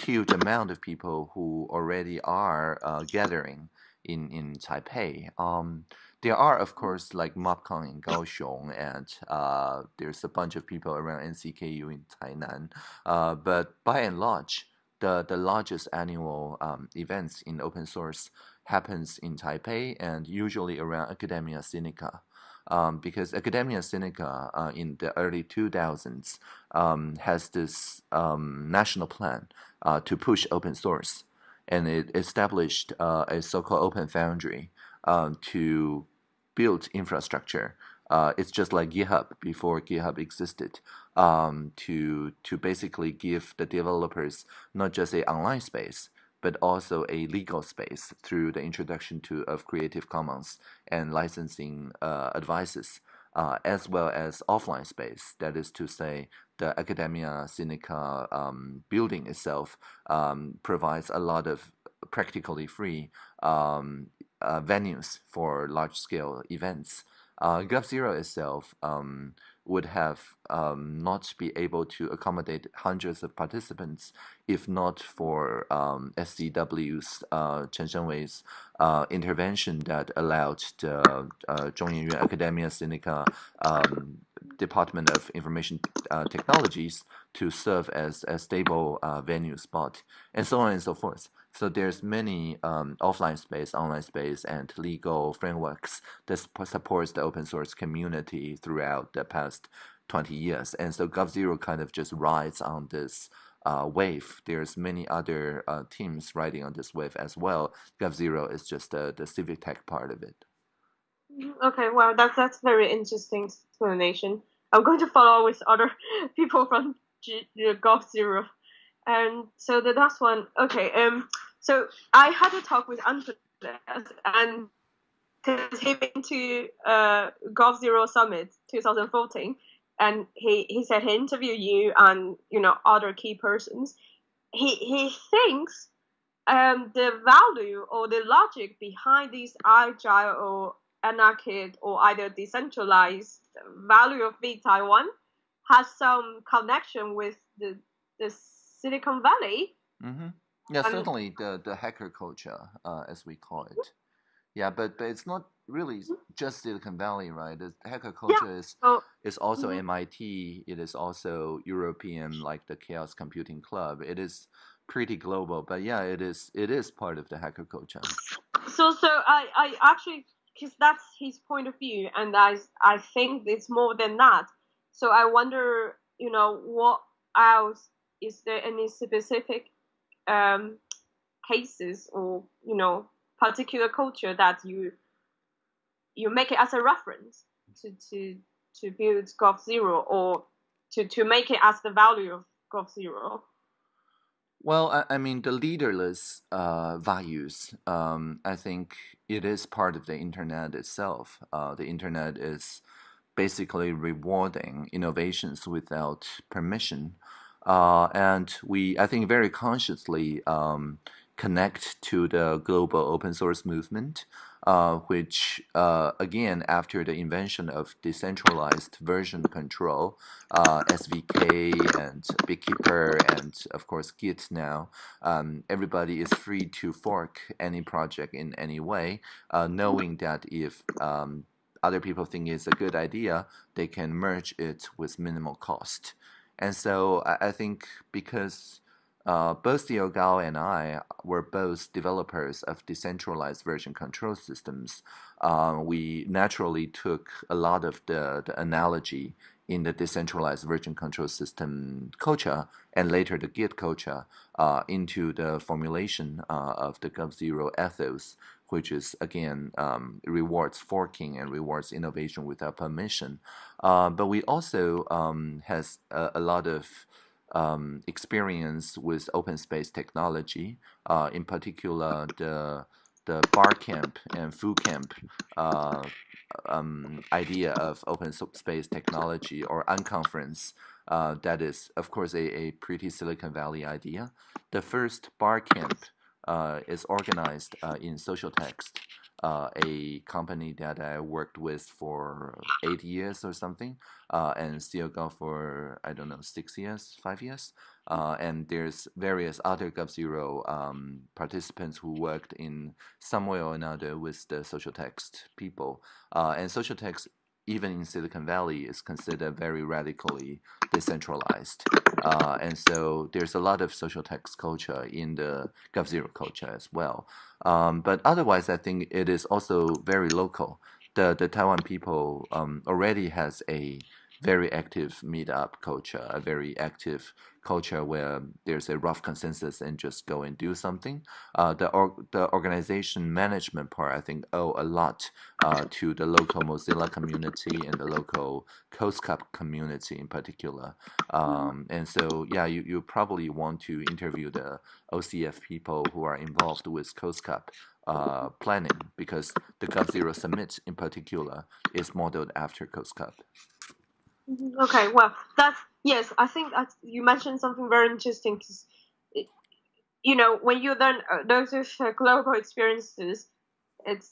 huge amount of people who already are uh, gathering in, in Taipei. Um, there are, of course, like MOPCON in Kaohsiung, and uh, there's a bunch of people around NCKU in Tainan. Uh, but by and large, the, the largest annual um, events in open source happens in Taipei and usually around Academia Sinica. Um, because Academia Sinica uh, in the early 2000s um, has this um, national plan uh, to push open source, and it established uh, a so-called Open Foundry um, to build infrastructure. Uh, it's just like GitHub before GitHub existed. Um, to to basically give the developers not just a online space, but also a legal space through the introduction to of Creative Commons and licensing uh, advices, uh, as well as offline space. That is to say, the Academia Sinica um, building itself um, provides a lot of practically free um, uh, venues for large scale events. Uh, GovZero itself um, would have um, not be able to accommodate hundreds of participants if not for um, SCW's uh, Chen Shengwei's uh, intervention that allowed the uh, Zhongyuan Academia Sinica Department of Information uh, Technologies to serve as a stable uh, venue spot, and so on and so forth. So there's many um, offline space, online space, and legal frameworks that supports the open source community throughout the past 20 years. And so GovZero kind of just rides on this uh, wave. There's many other uh, teams riding on this wave as well. GovZero is just the, the Civic-Tech part of it. Mm-hmm. Okay, well, that's that's very interesting explanation. I'm going to follow with other people from G- GovZero. And so the last one, okay. Um, so I had a talk with Andreas, and because he been to uh, GovZero Summit 2014, and he, he said he interviewed you and you know other key persons. He he thinks um, the value or the logic behind these agile or anarchic or either decentralized value of vTaiwan has some connection with the the Silicon Valley. Mm-hmm. Yeah, certainly the the hacker culture, uh, as we call it. Yeah, but but it's not really mm-hmm. just Silicon Valley, right? The hacker culture yeah. is oh. is also mm-hmm. MIT. It is also European, like the Chaos Computing Club. It is pretty global, but yeah, it is it is part of the hacker culture. So so I I actually because that's his point of view, and I I think it's more than that. So I wonder, you know, what else is there any specific um, cases or you know particular culture that you you make it as a reference to to to build g0v or to to make it as the value of g0v? Well, I, I mean, the leaderless uh, values, um, I think it is part of the internet itself. Uh, the internet is basically rewarding innovations without permission. Uh, and we, I think, very consciously um, connect to the global open source movement uh, which uh, again, after the invention of decentralized version control, uh, SVK and Bitkeeper and of course Git now, um, everybody is free to fork any project in any way, uh, knowing that if um, other people think it's a good idea, they can merge it with minimal cost. And so I, I think because uh, both CL Kao and I were both developers of decentralized version control systems. Uh, we naturally took a lot of the, the analogy in the decentralized version control system culture and later the Git culture uh, into the formulation uh, of the GovZero ethos, which is again um, rewards forking and rewards innovation without permission. Uh, but we also um, has a, a lot of um, experience with open space technology, uh, in particular the the bar camp and FooCamp uh, um, idea of open space technology or unconference. Uh, that is, of course, a, a pretty Silicon Valley idea. The first Barcamp uh, is organized uh, in Socialtext uh, a company that I worked with for eight years or something, uh, and still go for I don't know six years, five years. Uh, and there's various other GovZero um, participants who worked in some way or another with the Socialtext people. Uh, and Socialtext even in Silicon Valley, is considered very radically decentralized. Uh, and so there's a lot of Socialtext culture in the GovZero culture as well. Um, but otherwise, I think it is also very local. The, the Taiwan people um, already has a very active meetup culture, a very active culture where there's a rough consensus and just go and do something. Uh, the the organization management part, I think, owe a lot uh, to the local Mozilla community and the local COSCUP community in particular. Um, and so, yeah, you, you probably want to interview the OCF people who are involved with COSCUP uh, planning because the GovZero Summit in particular is modeled after COSCUP. Okay, well, that's yes. I think that you mentioned something very interesting because, you know, when you then uh, those uh, global experiences, it's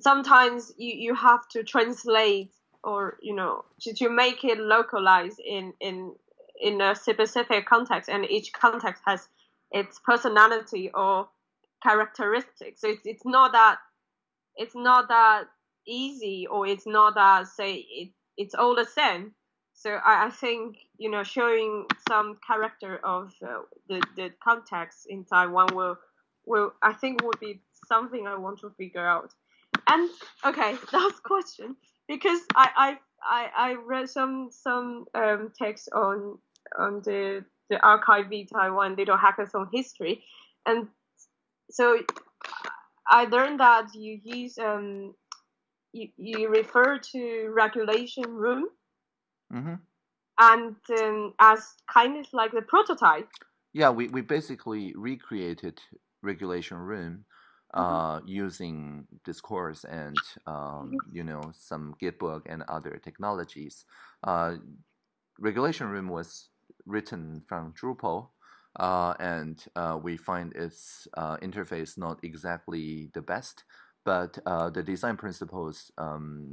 sometimes you, you have to translate or you know to, to make it localized in in in a specific context, and each context has its personality or characteristics. So it's it's not that it's not that easy or it's not that say it, it's all the same so I, I, think you know showing some character of uh, the the context in Taiwan will will I think would be something I want to figure out. And okay, last question because I I I, I read some some um, text on on the the archive Taiwan little hackathon history, and so I learned that you use um you, you refer to regulation room Mm-hmm. And um, as kind of like the prototype. Yeah, we, we basically recreated Regulation Room mm-hmm. uh, mm-hmm. using Discourse and um, mm-hmm. you know some Gitbook and other technologies. Uh, Regulation Room was written from Drupal, uh, and uh, we find its uh, interface not exactly the best, but uh, the design principles um,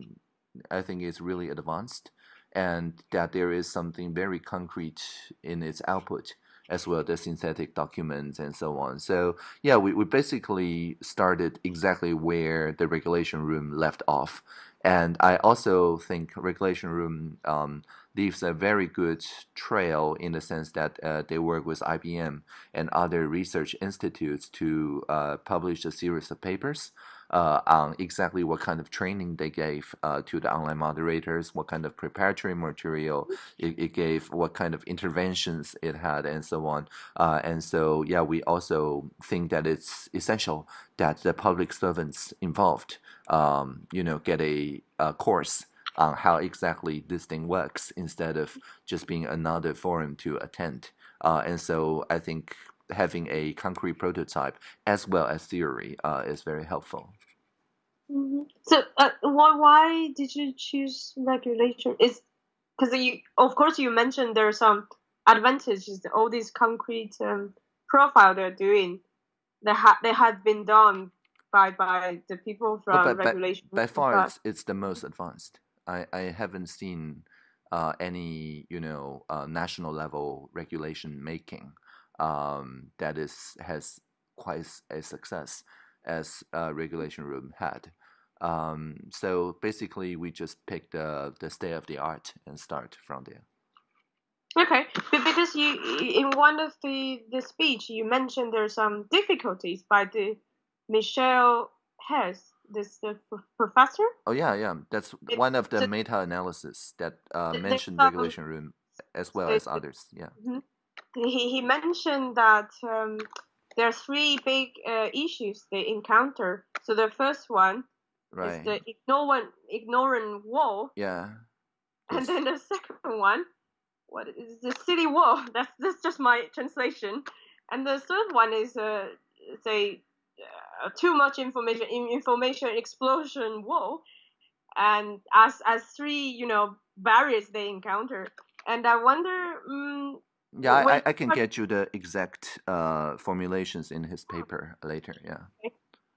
I think is really advanced and that there is something very concrete in its output as well as synthetic documents and so on. So yeah, we, we basically started exactly where the regulation room left off. And I also think regulation room um, leaves a very good trail in the sense that uh, they work with IBM and other research institutes to uh, publish a series of papers uh, on exactly what kind of training they gave uh, to the online moderators, what kind of preparatory material it, it, gave, what kind of interventions it had, and so on. Uh, and so, yeah, we also think that it's essential that the public servants involved, um, you know, get a, a course on how exactly this thing works instead of just being another forum to attend. Uh, and so I think having a concrete prototype as well as theory uh, is very helpful. Mm-hmm. So, uh, why why did you choose regulation? Is because you, of course, you mentioned there are some advantages. All these concrete um, profile they're doing, they had they had been done by by the people from but, but, regulation. By, by far, it's, it's the most advanced. I I haven't seen uh, any you know uh, national level regulation making um, that is has quite a success as a regulation room had. Um, so basically, we just pick the the state of the art and start from there. Okay, but because you in one of the the speech you mentioned there are some difficulties by the Michelle Hess, this the professor. Oh yeah, yeah, that's it, one of the so, meta analysis that uh, mentioned regulation room as well as others. Yeah. Mm-hmm he, he mentioned that um, there are three big uh, issues they encounter. So the first one right. is the ignorant ignorant wall. Yeah. And then the second one, what is the city wall? That's that's just my translation. And the third one is uh, say uh, too much information information explosion wall. And as as three you know barriers they encounter. And I wonder. Um, yeah, I, I can get you the exact uh, formulations in his paper later. Yeah.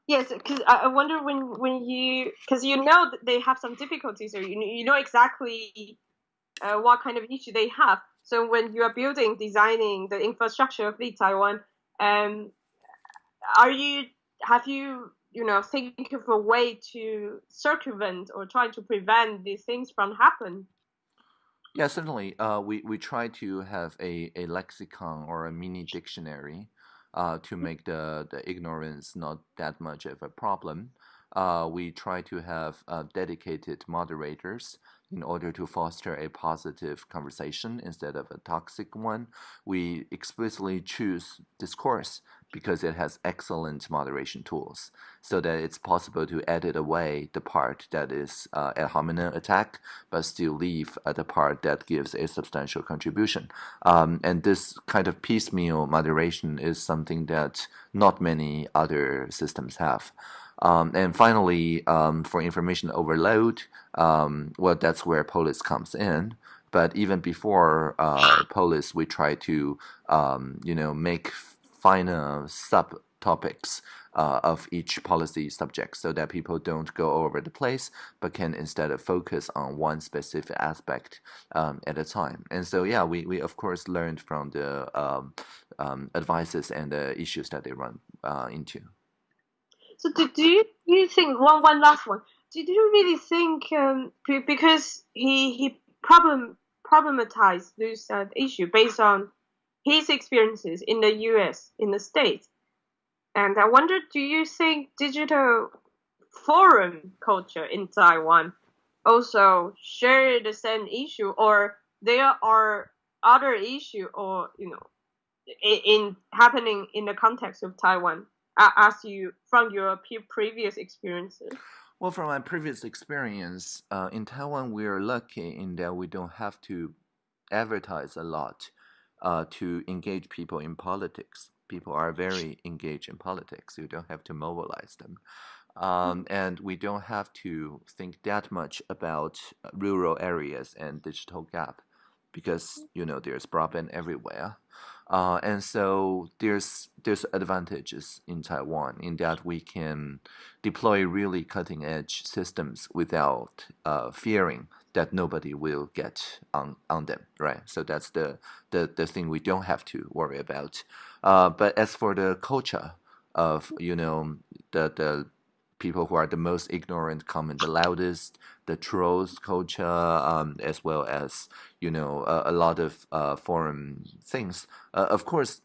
Yes, because I wonder when when you because you know that they have some difficulties or you you know exactly uh, what kind of issue they have. So when you are building, designing the infrastructure of the Taiwan, um, are you have you you know think of a way to circumvent or try to prevent these things from happen? Yeah, certainly. Uh, we, we try to have a, a lexicon or a mini dictionary uh, to mm-hmm. make the, the ignorance not that much of a problem. Uh, we try to have uh, dedicated moderators in order to foster a positive conversation instead of a toxic one. We explicitly choose discourse because it has excellent moderation tools so that it's possible to edit away the part that is uh, ad hominem attack but still leave uh, the part that gives a substantial contribution. Um, and this kind of piecemeal moderation is something that not many other systems have. Um, and finally, um, for information overload, um, well, that's where Polis comes in. But even before uh, Polis, we try to, um, you know, make finer subtopics uh, of each policy subject so that people don't go all over the place but can instead focus on one specific aspect um, at a time. And so, yeah, we, we of course learned from the um, um, advices and the issues that they run uh, into. So do, do you, you think one one last one? Do you really think um, because he he problem problematized this uh, issue based on his experiences in the U.S. in the states, and I wonder, do you think digital forum culture in Taiwan also share the same issue, or there are other issue, or you know, in, in happening in the context of Taiwan as you from your previous experiences? Well, from my previous experience uh, in Taiwan, we are lucky in that we don't have to advertise a lot uh, to engage people in politics. People are very engaged in politics. You don't have to mobilize them. Um, mm. and we don't have to think that much about rural areas and digital gap because you know there's broadband everywhere. Uh, and so there's there's advantages in Taiwan in that we can deploy really cutting edge systems without uh, fearing that nobody will get on, on them, right? So that's the, the, the thing we don't have to worry about. Uh, but as for the culture of, you know, the, the people who are the most ignorant comment the loudest, the trolls culture, um, as well as you know a, a lot of uh, foreign things. Uh, of course,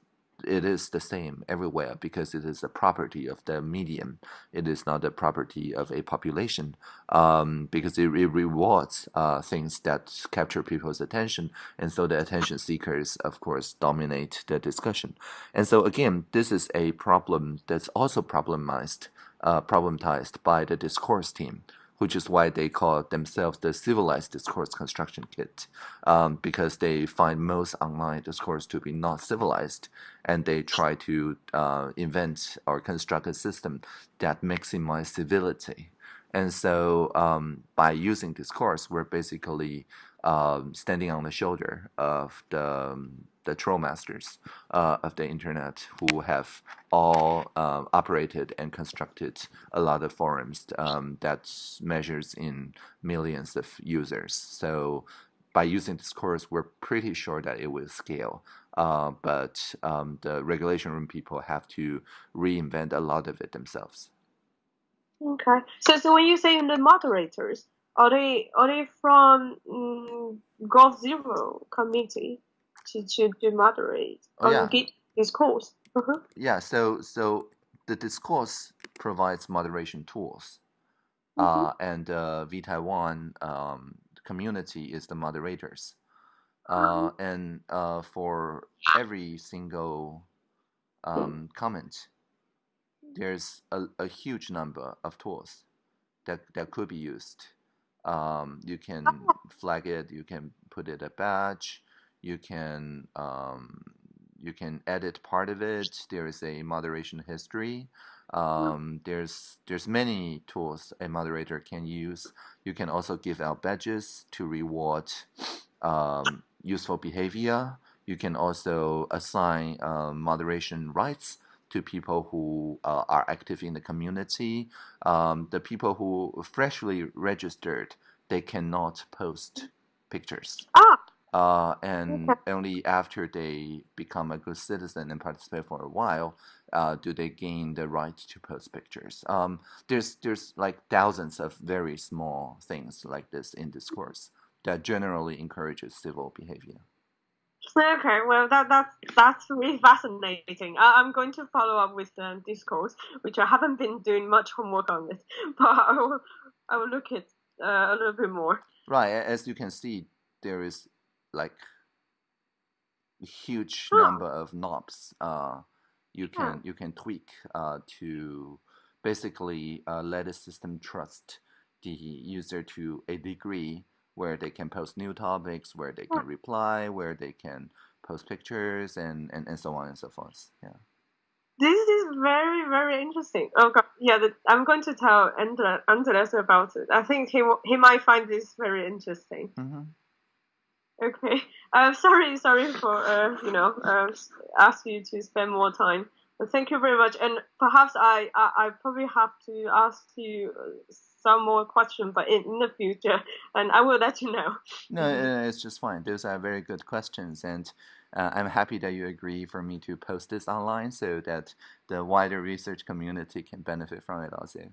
it is the same everywhere because it is a property of the medium. It is not a property of a population um, because it, it rewards uh, things that capture people's attention. And so the attention seekers, of course, dominate the discussion. And so again, this is a problem that's also problematized, uh, problematized by the discourse team which is why they call themselves the civilized discourse construction kit, um, because they find most online discourse to be not civilized, and they try to uh, invent or construct a system that maximizes civility. And so um, by using discourse, we're basically um, standing on the shoulder of the um, the troll masters uh, of the internet who have all uh, operated and constructed a lot of forums um, that measures in millions of users. So by using discourse, we're pretty sure that it will scale. Uh, but um, the regulation room people have to reinvent a lot of it themselves. Okay. So, so when you say in the moderators, are they are they from um, g0v committee to, to, to moderate oh, yeah. discourse. Uh-huh. Yeah, so so the discourse provides moderation tools, mm-hmm. uh, and uh, vTaiwan um, community is the moderators, uh, mm-hmm. and uh, for every single um, comment, there's a, a huge number of tools that that could be used. Um, you can oh. flag it. You can put it a badge you can um, you can edit part of it. There is a moderation history. Um, there's there's many tools a moderator can use. You can also give out badges to reward um, useful behavior. You can also assign uh, moderation rights to people who uh, are active in the community. Um, the people who freshly registered, they cannot post pictures. Ah, uh, and only after they become a good citizen and participate for a while uh, do they gain the right to post pictures. Um, there's there's like thousands of very small things like this in discourse that generally encourages civil behavior. Okay, well that that's that's really fascinating. I, am going to follow up with the discourse, which I haven't been doing much homework on it, but I will I will look at uh, a little bit more. Right, as you can see, there is like a huge number of knobs uh, you can you can tweak uh, to basically uh, let the system trust the user to a degree where they can post new topics, where they can reply, where they can post pictures, and, and, and so on and so forth. Yeah. This is very very interesting. Okay, oh, yeah, the, I'm going to tell Andres about it. I think he he might find this very interesting. Mm-hmm. Okay. Uh, sorry, sorry for uh, you know uh, ask you to spend more time. Thank you very much. And perhaps I, I, I probably have to ask you some more questions, but in, in the future, and I will let you know. No, uh, it's just fine. Those are very good questions, and uh, I'm happy that you agree for me to post this online so that the wider research community can benefit from it also.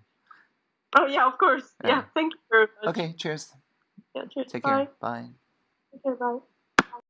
Oh yeah, of course. Yeah, thank you very much. Okay, cheers. Yeah, cheers. Take Bye. care. Bye. Okay, bye.